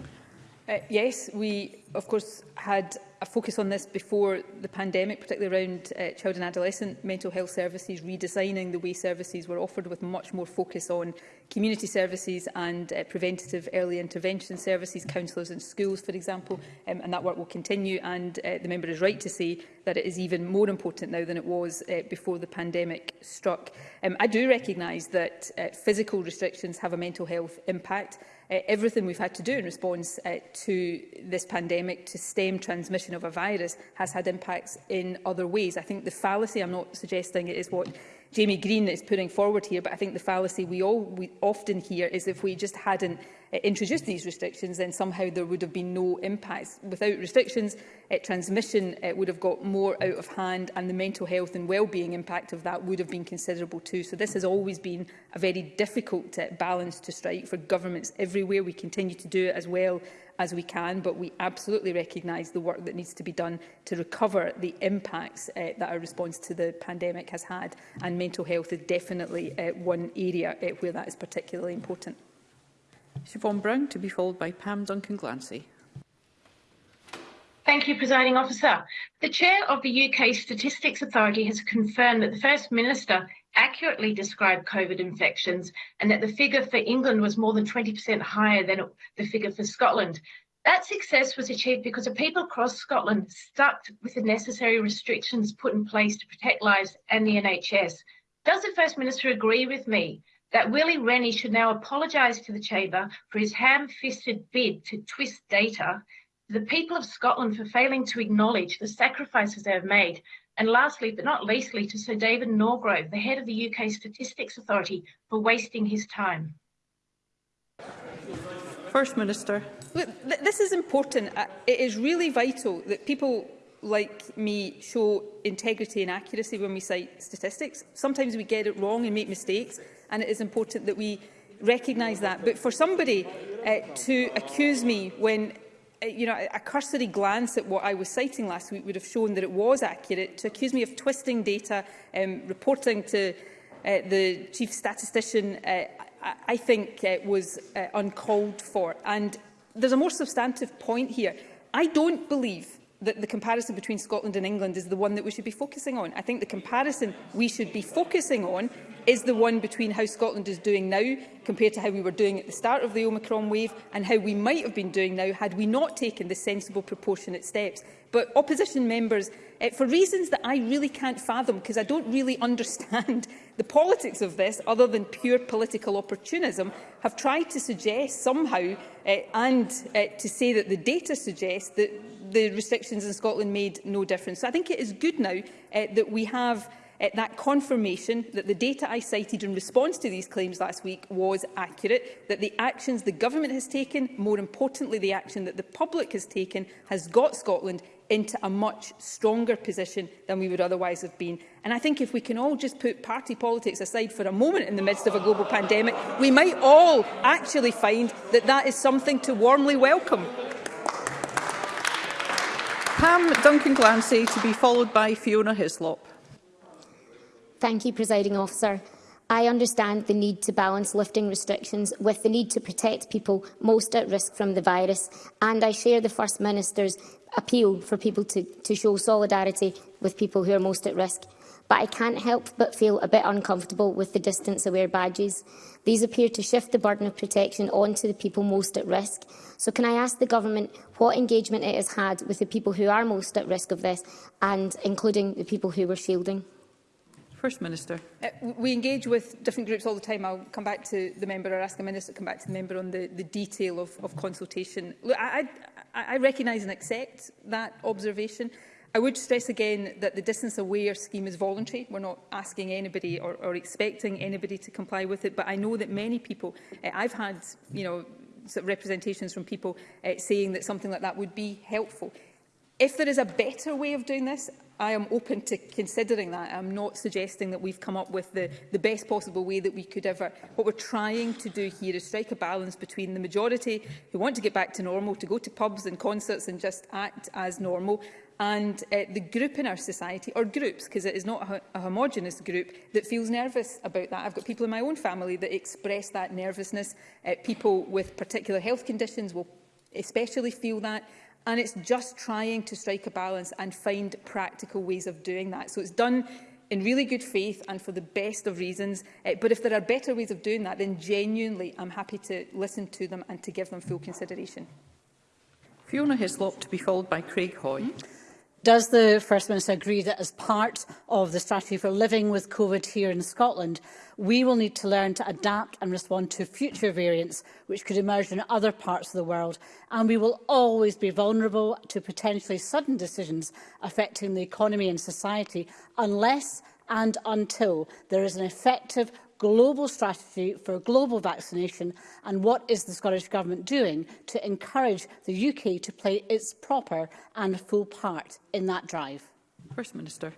Uh, yes, we of course had a focus on this before the pandemic, particularly around uh, child and adolescent mental health services, redesigning the way services were offered with much more focus on community services and uh, preventative early intervention services, counsellors and schools, for example, um, and that work will continue. And uh, the member is right to say that it is even more important now than it was uh, before the pandemic struck. Um, I do recognise that uh, physical restrictions have a mental health impact, uh, everything we've had to do in response uh, to this pandemic to stem transmission of a virus has had impacts in other ways. I think the fallacy, I'm not suggesting it is what Jamie Green is putting forward here, but I think the fallacy we all we often hear is if we just hadn't uh, introduced these restrictions, then somehow there would have been no impacts. Without restrictions, uh, transmission uh, would have got more out of hand and the mental health and well-being impact of that would have been considerable too. So this has always been a very difficult uh, balance to strike for governments everywhere. We continue to do it as well as we can, but we absolutely recognise the work that needs to be done to recover the impacts uh, that our response to the pandemic has had, and mental health is definitely uh, one area uh, where that is particularly important. Siobhan Brown to be followed by Pam Duncan-Glancy. Thank you, Presiding Officer. The Chair of the UK Statistics Authority has confirmed that the First Minister accurately describe COVID infections and that the figure for England was more than 20% higher than the figure for Scotland. That success was achieved because the people across Scotland stuck with the necessary restrictions put in place to protect lives and the NHS. Does the First Minister agree with me that Willie Rennie should now apologise to the Chamber for his ham-fisted bid to twist data the people of Scotland for failing to acknowledge the sacrifices they have made And lastly, but not leastly, to Sir David Norgrove, the head of the UK Statistics Authority, for wasting his time. First Minister. Look, th this is important. Uh, it is really vital that people like me show integrity and accuracy when we cite statistics. Sometimes we get it wrong and make mistakes, and it is important that we recognise that. But for somebody uh, to accuse me when Uh, you know, a cursory glance at what I was citing last week would have shown that it was accurate. To accuse me of twisting data, um, reporting to uh, the chief statistician, uh, I, I think uh, was uh, uncalled for. And there's a more substantive point here. I don't believe that the comparison between Scotland and England is the one that we should be focusing on. I think the comparison we should be focusing on is the one between how Scotland is doing now compared to how we were doing at the start of the Omicron wave and how we might have been doing now had we not taken the sensible proportionate steps. But opposition members, uh, for reasons that I really can't fathom because I don't really understand the politics of this other than pure political opportunism, have tried to suggest somehow uh, and uh, to say that the data suggests that the restrictions in Scotland made no difference. So I think it is good now uh, that we have Eh, that confirmation that the data I cited in response to these claims last week was accurate, that the actions the government has taken, more importantly the action that the public has taken, has got Scotland into a much stronger position than we would otherwise have been. And I think if we can all just put party politics aside for a moment in the midst of a global pandemic, we might all actually find that that is something to warmly welcome. Pam Duncan Glancy to be followed by Fiona Hislop. Thank you, Presiding Officer. I understand the need to balance lifting restrictions with the need to protect people most at risk from the virus, and I share the First Minister's appeal for people to, to show solidarity with people who are most at risk. But I can't help but feel a bit uncomfortable with the distance-aware badges. These appear to shift the burden of protection onto the people most at risk. So can I ask the Government what engagement it has had with the people who are most at risk of this, and including the people who were shielding? First Minister. Uh, we engage with different groups all the time. I'll come back to the member or ask the minister to come back to the member on the, the detail of, of consultation. Look, I, I, I recognise and accept that observation. I would stress again that the distance aware scheme is voluntary. We're not asking anybody or, or expecting anybody to comply with it. But I know that many people, uh, I've had, you know, sort of representations from people uh, saying that something like that would be helpful. If there is a better way of doing this, I am open to considering that. I'm not suggesting that we've come up with the, the best possible way that we could ever. What we're trying to do here is strike a balance between the majority who want to get back to normal, to go to pubs and concerts and just act as normal, and uh, the group in our society, or groups, because it is not a, a homogenous group, that feels nervous about that. I've got people in my own family that express that nervousness. Uh, people with particular health conditions will especially feel that. And it's just trying to strike a balance and find practical ways of doing that. So it's done in really good faith and for the best of reasons. Uh, but if there are better ways of doing that, then genuinely I'm happy to listen to them and to give them full consideration. Fiona Hislop to be followed by Craig Hoy. Hmm? Does the First Minister agree that as part of the strategy for living with COVID here in Scotland, we will need to learn to adapt and respond to future variants which could emerge in other parts of the world, and we will always be vulnerable to potentially sudden decisions affecting the economy and society unless and until there is an effective global strategy for global vaccination and what is the Scottish Government doing to encourage the UK to play its proper and full part in that drive? First Minister.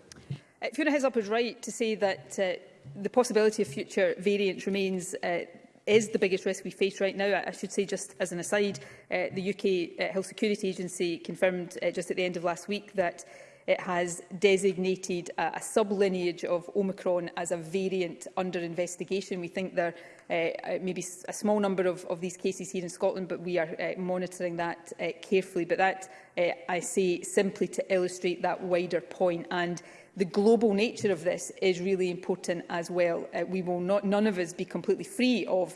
Uh, Fiona Hislop is right to say that uh, the possibility of future variants remains uh, is the biggest risk we face right now. I, should say, just as an aside, uh, the UK uh, Health Security Agency confirmed uh, just at the end of last week that it has designated a, a sub-lineage of Omicron as a variant under investigation. We think there uh, uh may be a small number of, of these cases here in Scotland, but we are uh, monitoring that uh, carefully. But that, uh, I say, simply to illustrate that wider point. And the global nature of this is really important as well. Uh, we will not, none of us be completely free of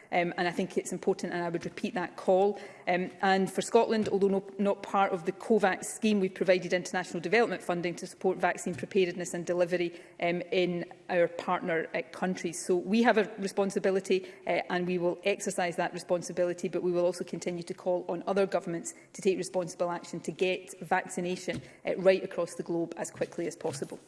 um, and I think it's important and I would repeat that call. Um, and for Scotland, although no, not part of the COVAX scheme, we've provided international development funding to support vaccine preparedness and delivery um, in our partner uh, countries. So we have a responsibility uh, and we will exercise that responsibility, but we will also continue to call on other governments to take responsible action to get vaccination uh, right across the globe as quickly as possible.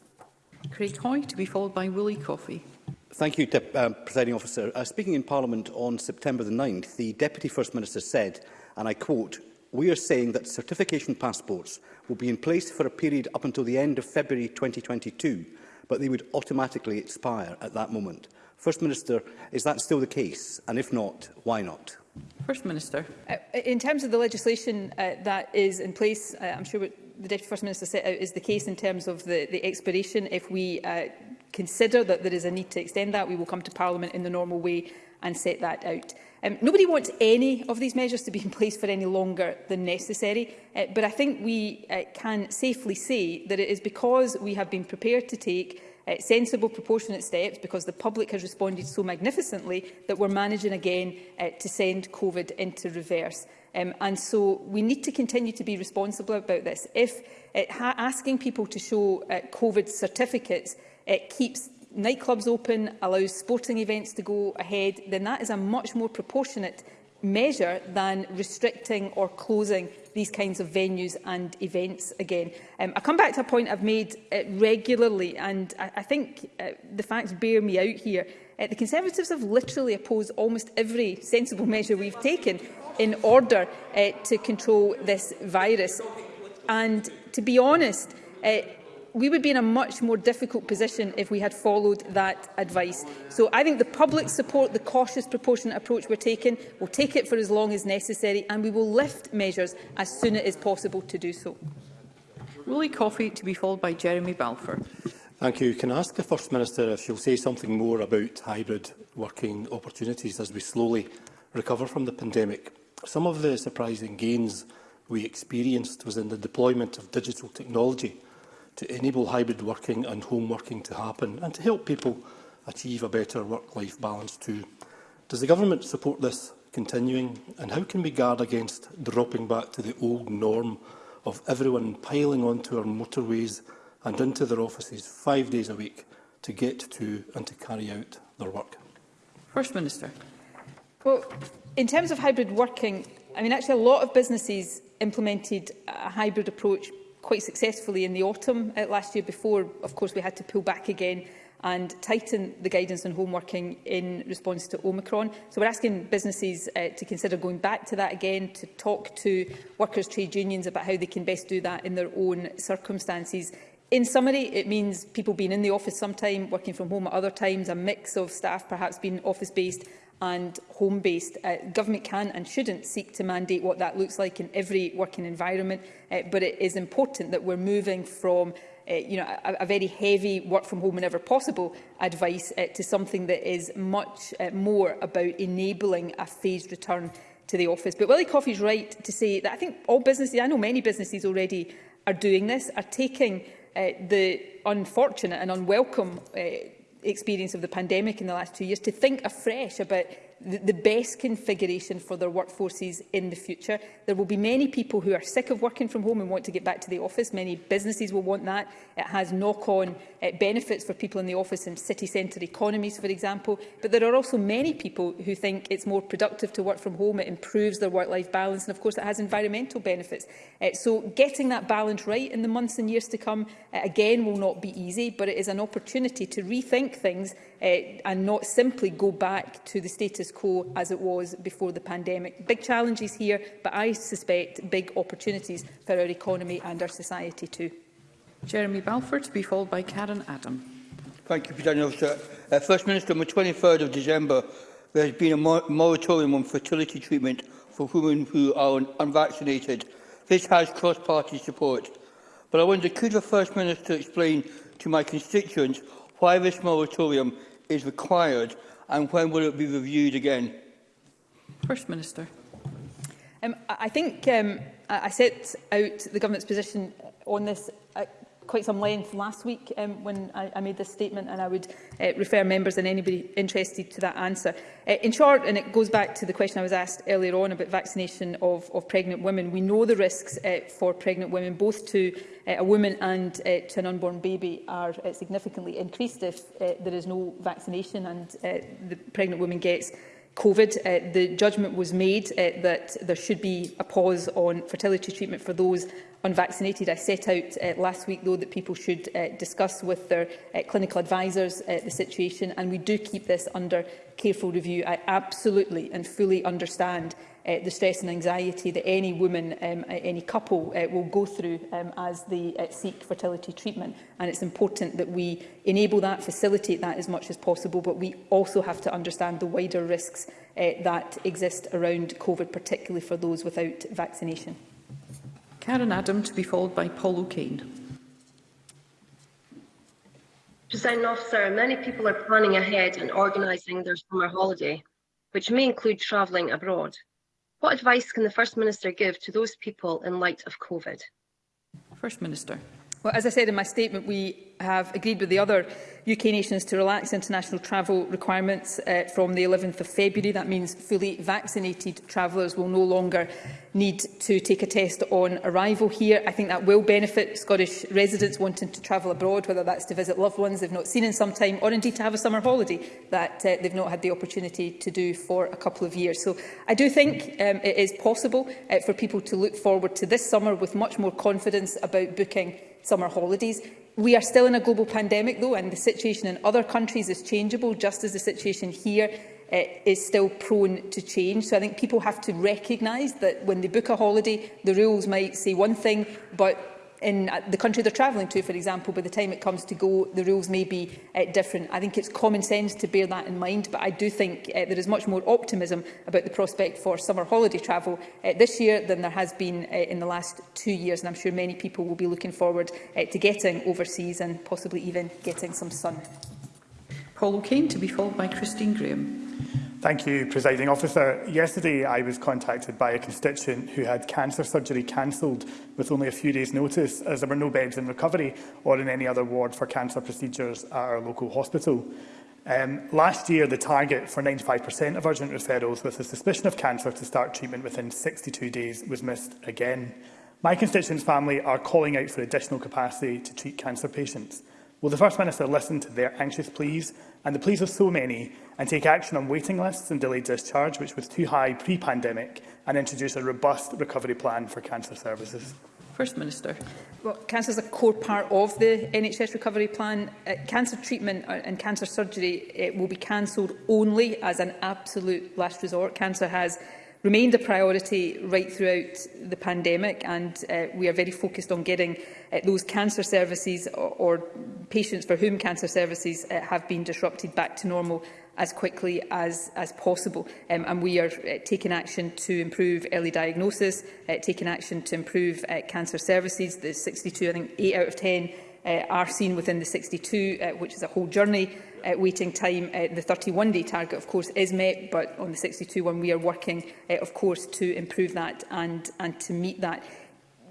Craig Hoy, to be followed by Willie Coffey. Thank you, um, Presiding Officer. Uh, speaking in Parliament on September the 9th, the Deputy First Minister said, and I quote, we are saying that certification passports will be in place for a period up until the end of February 2022, but they would automatically expire at that moment. First Minister, is that still the case? And if not, why not? First Minister. Uh, in terms of the legislation uh, that is in place, uh, I'm sure the Deputy First Minister set out uh, is the case in terms of the, the expiration. If we uh, consider that there is a need to extend that, we will come to Parliament in the normal way and set that out. Um, nobody wants any of these measures to be in place for any longer than necessary, uh, but I think we uh, can safely say that it is because we have been prepared to take uh, sensible, proportionate steps, because the public has responded so magnificently, that we're managing again uh, to send COVID into reverse. Um, and so we need to continue to be responsible about this. If it uh, asking people to show uh, COVID certificates it uh, keeps nightclubs open, allows sporting events to go ahead, then that is a much more proportionate measure than restricting or closing these kinds of venues and events again. Um, I come back to a point I've made uh, regularly, and I, I think uh, the facts bear me out here. Uh, the Conservatives have literally opposed almost every sensible measure we've taken in order uh, to control this virus. And to be honest, uh, we would be in a much more difficult position if we had followed that advice. So I think the public support the cautious proportionate approach we're taking. We'll take it for as long as necessary and we will lift measures as soon as is possible to do so. Willie Coffey to be followed by Jeremy Balfour. Thank you. Can I ask the First Minister if she'll say something more about hybrid working opportunities as we slowly recover from the pandemic? Some of the surprising gains we experienced was in the deployment of digital technology to enable hybrid working and home working to happen and to help people achieve a better work-life balance too. Does the Government support this continuing and how can we guard against dropping back to the old norm of everyone piling onto our motorways and into their offices five days a week to get to and to carry out their work. First Minister. Well, in terms of hybrid working, I mean, actually a lot of businesses implemented a hybrid approach quite successfully in the autumn uh, last year before, of course, we had to pull back again and tighten the guidance on home working in response to Omicron. So we're asking businesses uh, to consider going back to that again, to talk to workers' trade unions about how they can best do that in their own circumstances. In summary, it means people being in the office sometime, working from home at other times, a mix of staff perhaps being office-based and home-based. Uh, government can and shouldn't seek to mandate what that looks like in every working environment, uh, but it is important that we're moving from uh, you know, a, a very heavy work from home whenever possible advice uh, to something that is much uh, more about enabling a phased return to the office. But Willie Coffey's right to say that I think all businesses, I know many businesses already are doing this, are taking Eh, the unfortunate and unwelcome uh, experience of the pandemic in the last two years to think afresh about the, best configuration for their workforces in the future. There will be many people who are sick of working from home and want to get back to the office. Many businesses will want that. It has knock-on uh, benefits for people in the office in city centre economies, for example. But there are also many people who think it's more productive to work from home. It improves their work-life balance. And of course, it has environmental benefits. Uh, so getting that balance right in the months and years to come, uh, again, will not be easy. But it is an opportunity to rethink things uh, and not simply go back to the status status quo as it was before the pandemic. Big challenges here, but I suspect big opportunities for our economy and our society too. Jeremy Balfour to be followed by Karen Adam. Thank you, President Officer. Uh, First Minister, on the 23rd of December, there has been a moratorium on fertility treatment for women who are un unvaccinated. This has cross-party support. But I wonder, could the First Minister explain to my constituents why this moratorium is required and when will it be reviewed again? First Minister. Um, I think um, I set out the government's position on this uh, quite some length last week um, when I, I made this statement, and I would uh, refer members and anybody interested to that answer. Uh, in short, and it goes back to the question I was asked earlier on about vaccination of, of pregnant women, we know the risks uh, for pregnant women, both to uh, a woman and uh, to an unborn baby, are uh, significantly increased if uh, there is no vaccination and uh, the pregnant woman gets COVID, uh, the judgment was made uh, that there should be a pause on fertility treatment for those on vaccinated. I set out uh, last week, though, that people should uh, discuss with their uh, clinical advisers uh, the situation, and we do keep this under careful review. I absolutely and fully understand uh, the stress and anxiety that any woman, um, any couple uh, will go through um, as they uh, seek fertility treatment. And it's important that we enable that, facilitate that as much as possible, but we also have to understand the wider risks uh, that exist around COVID, particularly for those without vaccination. Karen Adam to be followed by Paul O'Kane. President officer, many people are planning ahead and organising their summer holiday, which may include travelling abroad. What advice can the First Minister give to those people in light of COVID? First Minister. Well, as I said in my statement, we have agreed with the other UK nations to relax international travel requirements uh, from the 11th of February. That means fully vaccinated travellers will no longer need to take a test on arrival here. I think that will benefit Scottish residents wanting to travel abroad, whether that's to visit loved ones they've not seen in some time or indeed to have a summer holiday that uh, they've not had the opportunity to do for a couple of years. So I do think um, it is possible uh, for people to look forward to this summer with much more confidence about booking summer holidays. We are still in a global pandemic, though, and the situation in other countries is changeable, just as the situation here uh, is still prone to change. So I think people have to recognise that when they book a holiday, the rules might say one thing, but in uh, the country they're travelling to, for example, by the time it comes to go, the rules may be uh, different. I think it's common sense to bear that in mind, but I do think uh, there is much more optimism about the prospect for summer holiday travel uh, this year than there has been uh, in the last two years, and I'm sure many people will be looking forward uh, to getting overseas and possibly even getting some sun. Paul O'Kane to be followed by Christine Graham. Thank you, Presiding Officer. Yesterday, I was contacted by a constituent who had cancer surgery cancelled with only a few days' notice, as there were no beds in recovery or in any other ward for cancer procedures at our local hospital. Um, last year, the target for 95% of urgent referrals with a suspicion of cancer to start treatment within 62 days was missed again. My constituent's family are calling out for additional capacity to treat cancer patients. Will the First Minister listen to their anxious pleas and the pleas of so many and take action on waiting lists and delayed discharge, which was too high pre-pandemic, and introduce a robust recovery plan for cancer services? First Minister. Well, cancer is a core part of the NHS recovery plan. Uh, cancer treatment uh, and cancer surgery it will be cancelled only as an absolute last resort. Cancer has remained a priority right throughout the pandemic and uh, we are very focused on getting uh, those cancer services or, or patients for whom cancer services uh, have been disrupted back to normal as quickly as, as possible. Um, and we are uh, taking action to improve early diagnosis, uh, taking action to improve uh, cancer services. The 62, I think 8 out of 10 uh, are seen within the 62, uh, which is a whole journey uh, waiting time. Uh, the 31-day target, of course, is met, but on the 62 one, we are working, uh, of course, to improve that and, and to meet that.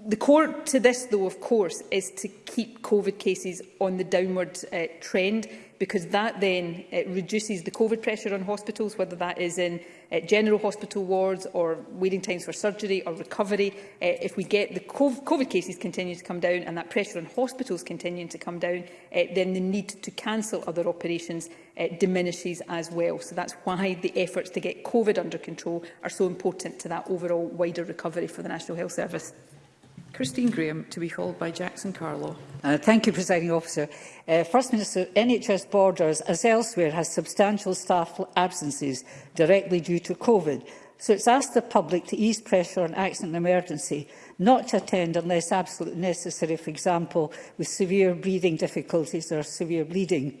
The core to this, though, of course, is to keep COVID cases on the downward uh, trend because that then it reduces the COVID pressure on hospitals, whether that is in uh, general hospital wards or waiting times for surgery or recovery. Uh, if we get the COVID cases continuing to come down and that pressure on hospitals continuing to come down, uh, then the need to cancel other operations uh, diminishes as well. So that's why the efforts to get COVID under control are so important to that overall wider recovery for the National Health Service. Christine Graham, to be called by Jackson Carlo. Uh, thank you, Presiding Officer. Uh, First Minister, NHS Borders, as elsewhere, has substantial staff absences directly due to COVID. So it's asked the public to ease pressure on accident and emergency, not to attend unless absolutely necessary, for example, with severe breathing difficulties or severe bleeding.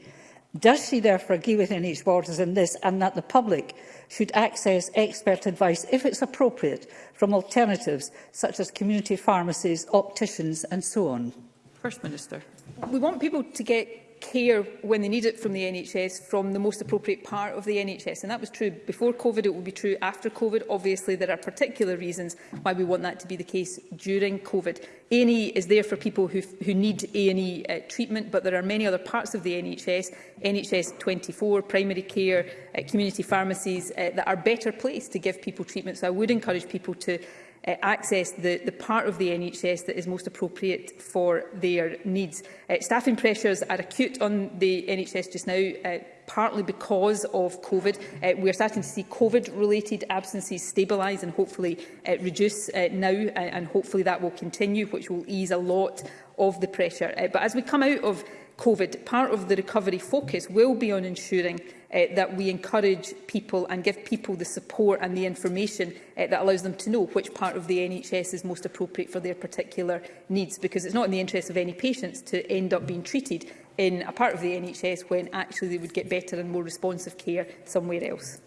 Does she therefore agree with NHS Borders in this and that the public should access expert advice, if it's appropriate, from alternatives such as community pharmacies, opticians and so on? First Minister. We want people to get care when they need it from the NHS from the most appropriate part of the NHS. And that was true before COVID, it will be true after COVID. Obviously, there are particular reasons why we want that to be the case during COVID. &E is there for people who, who need A&E uh, treatment, but there are many other parts of the NHS, NHS 24, primary care, uh, community pharmacies, uh, that are better placed to give people treatment. So I would encourage people to uh, access the, the part of the NHS that is most appropriate for their needs. Uh, staffing pressures are acute on the NHS just now. Uh, partly because of COVID. Uh, we're starting to see COVID-related absences stabilise and hopefully uh, reduce uh, now, uh, and hopefully that will continue, which will ease a lot of the pressure. Uh, but as we come out of COVID, part of the recovery focus will be on ensuring uh, that we encourage people and give people the support and the information uh, that allows them to know which part of the NHS is most appropriate for their particular needs, because it's not in the interest of any patients to end up being treated in a part of the NHS when actually they would get better and more responsive care somewhere else.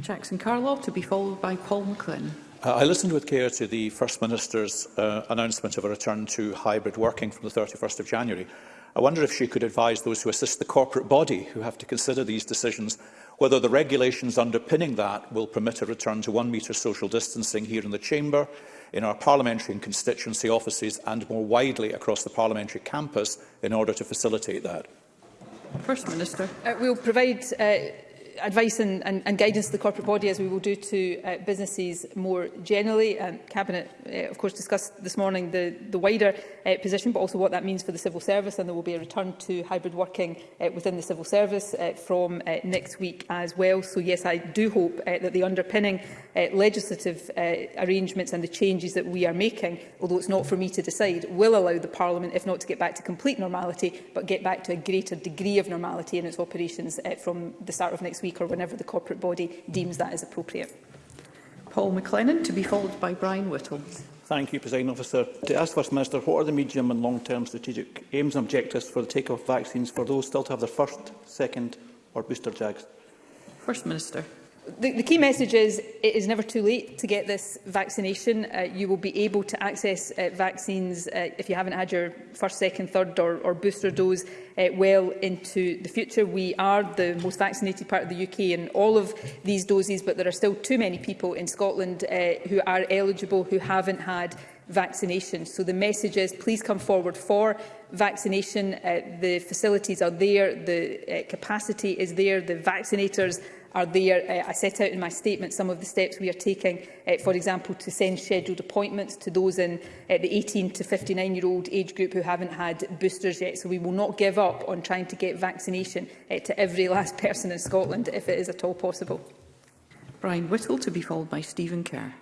Jackson Carlow to be followed by Paul McLean. Uh, I listened with care to the First Minister's uh, announcement of a return to hybrid working from the 31st of January. I wonder if she could advise those who assist the corporate body who have to consider these decisions whether the regulations underpinning that will permit a return to one metre social distancing here in the Chamber, in our parliamentary and constituency offices and more widely across the parliamentary campus in order to facilitate that. First Minister. Uh, we'll provide uh, advice and, and, and guidance to the corporate body, as we will do to uh, businesses more generally. Um, Cabinet, uh, of course, discussed this morning the, the wider uh, position, but also what that means for the civil service, and there will be a return to hybrid working uh, within the civil service uh, from uh, next week as well. So, yes, I do hope uh, that the underpinning uh, legislative uh, arrangements and the changes that we are making, although it's not for me to decide, will allow the Parliament, if not to get back to complete normality, but get back to a greater degree of normality in its operations uh, from the start of next week or whenever the corporate body deems that is appropriate. Paul McLennan, to be followed by Brian Whittle. Thank you, President Officer. To ask First Minister, what are the medium and long-term strategic aims and objectives for the take-off vaccines for those still to have their first, second or booster jags? First Minister. The, the key message is it is never too late to get this vaccination. Uh, you will be able to access uh, vaccines uh, if you haven't had your first, second, third or, or booster dose uh, well into the future. We are the most vaccinated part of the UK in all of these doses, but there are still too many people in Scotland uh, who are eligible who haven't had vaccination. So the message is please come forward for vaccination. Uh, the facilities are there, the uh, capacity is there, the vaccinators are there. Uh, I set out in my statement some of the steps we are taking, uh, for example, to send scheduled appointments to those in uh, the 18 to 59-year-old age group who haven't had boosters yet. So we will not give up on trying to get vaccination uh, to every last person in Scotland, if it is at all possible. Brian Whittle, to be followed by Stephen Kerr.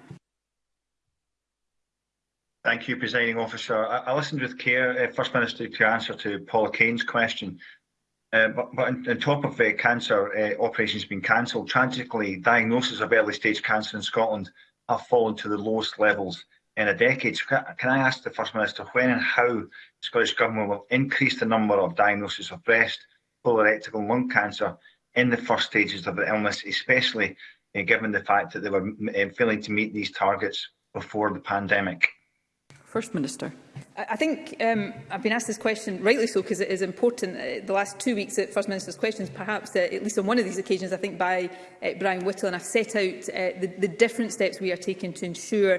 Thank you, Presiding Officer. I, I listened with care, uh, First Minister, to answer to Paul Kane's question Uh, but, on, top of uh, cancer, uh, operations being cancelled, tragically, diagnosis of early stage cancer in Scotland have fallen to the lowest levels in a decade. So can, I ask the First Minister when and how the Scottish Government will increase the number of diagnoses of breast, colorectal and lung cancer in the first stages of the illness, especially uh, given the fact that they were uh, failing to meet these targets before the pandemic? First Minister. I think um, I've been asked this question, rightly so, because it is important. Uh, the last two weeks at First Minister's questions, perhaps uh, at least on one of these occasions, I think by uh, Brian Whittle, and I've set out uh, the, the different steps we are taking to ensure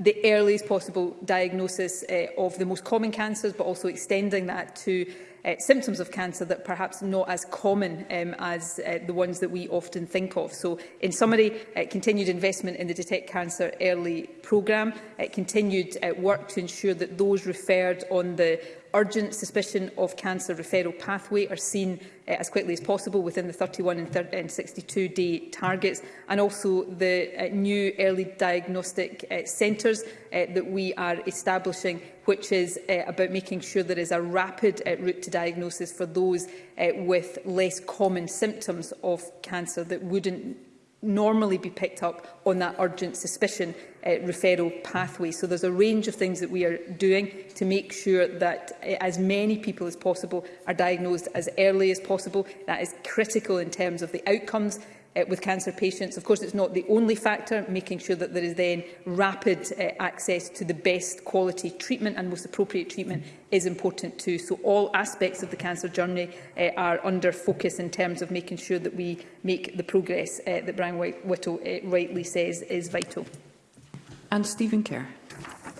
the earliest possible diagnosis uh, of the most common cancers, but also extending that to uh, symptoms of cancer that perhaps not as common um, as uh, the ones that we often think of. So, in summary, uh, continued investment in the Detect Cancer Early programme, uh, continued uh, work to ensure that those referred on the urgent suspicion of cancer referral pathway are seen uh, as quickly as possible within the 31 and, and 62 day targets and also the uh, new early diagnostic uh, centres uh, that we are establishing which is uh, about making sure there is a rapid uh, route to diagnosis for those uh, with less common symptoms of cancer that wouldn't normally be picked up on that urgent suspicion uh, referral pathway. So there's a range of things that we are doing to make sure that uh, as many people as possible are diagnosed as early as possible. That is critical in terms of the outcomes uh, with cancer patients. Of course, it's not the only factor, making sure that there is then rapid uh, access to the best quality treatment and most appropriate treatment is important too. So all aspects of the cancer journey uh, are under focus in terms of making sure that we make the progress uh, that Brian Whittle uh, rightly says is vital. And Stephen Kerr.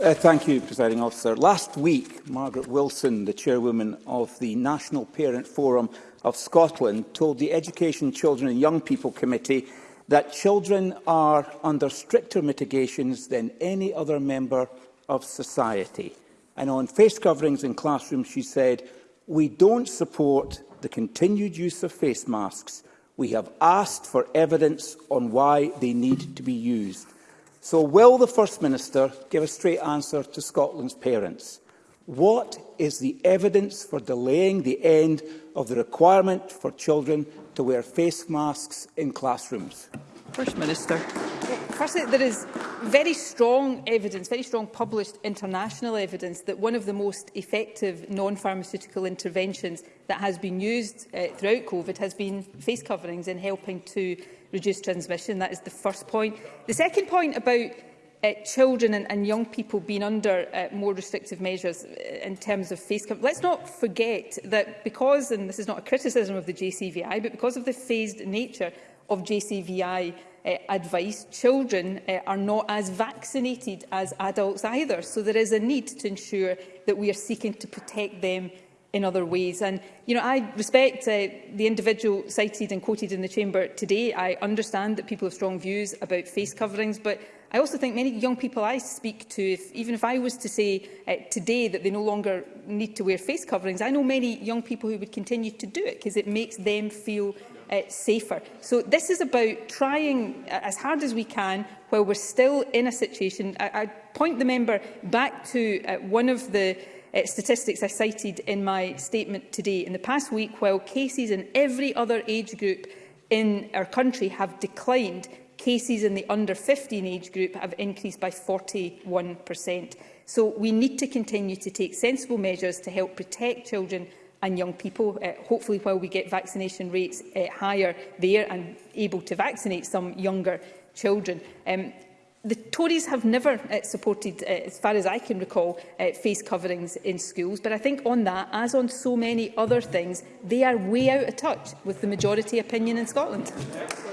Uh, thank you, Presiding Officer. Last week, Margaret Wilson, the chairwoman of the National Parent Forum, of Scotland told the Education, Children and Young People Committee that children are under stricter mitigations than any other member of society. And on face coverings in classrooms, she said, we don't support the continued use of face masks. We have asked for evidence on why they need to be used. So will the First Minister give a straight answer to Scotland's parents? What is the evidence for delaying the end of the requirement for children to wear face masks in classrooms? First Minister. Firstly, there is very strong evidence, very strong published international evidence that one of the most effective non-pharmaceutical interventions that has been used uh, throughout COVID has been face coverings in helping to reduce transmission. That is the first point. The second point about uh, children and, and young people being under uh, more restrictive measures uh, in terms of phase cover. Let's not forget that because, and this is not a criticism of the JCVI, but because of the phased nature of JCVI uh, advice, children uh, are not as vaccinated as adults either. So there is a need to ensure that we are seeking to protect them in other ways. And, you know, I respect uh, the individual cited and quoted in the chamber today. I understand that people have strong views about face coverings, but I also think many young people I speak to, if, even if I was to say uh, today that they no longer need to wear face coverings, I know many young people who would continue to do it because it makes them feel uh, safer. So this is about trying as hard as we can while we're still in a situation. I, I point the member back to uh, one of the uh, statistics I cited in my statement today. In the past week, while cases in every other age group in our country have declined, cases in the under 15 age group have increased by 41%. So we need to continue to take sensible measures to help protect children and young people. Uh, hopefully, while we get vaccination rates uh, higher there and able to vaccinate some younger children. Um, the Tories have never uh, supported, uh, as far as I can recall, uh, face coverings in schools. But I think on that, as on so many other things, they are way out of touch with the majority opinion in Scotland. Excellent.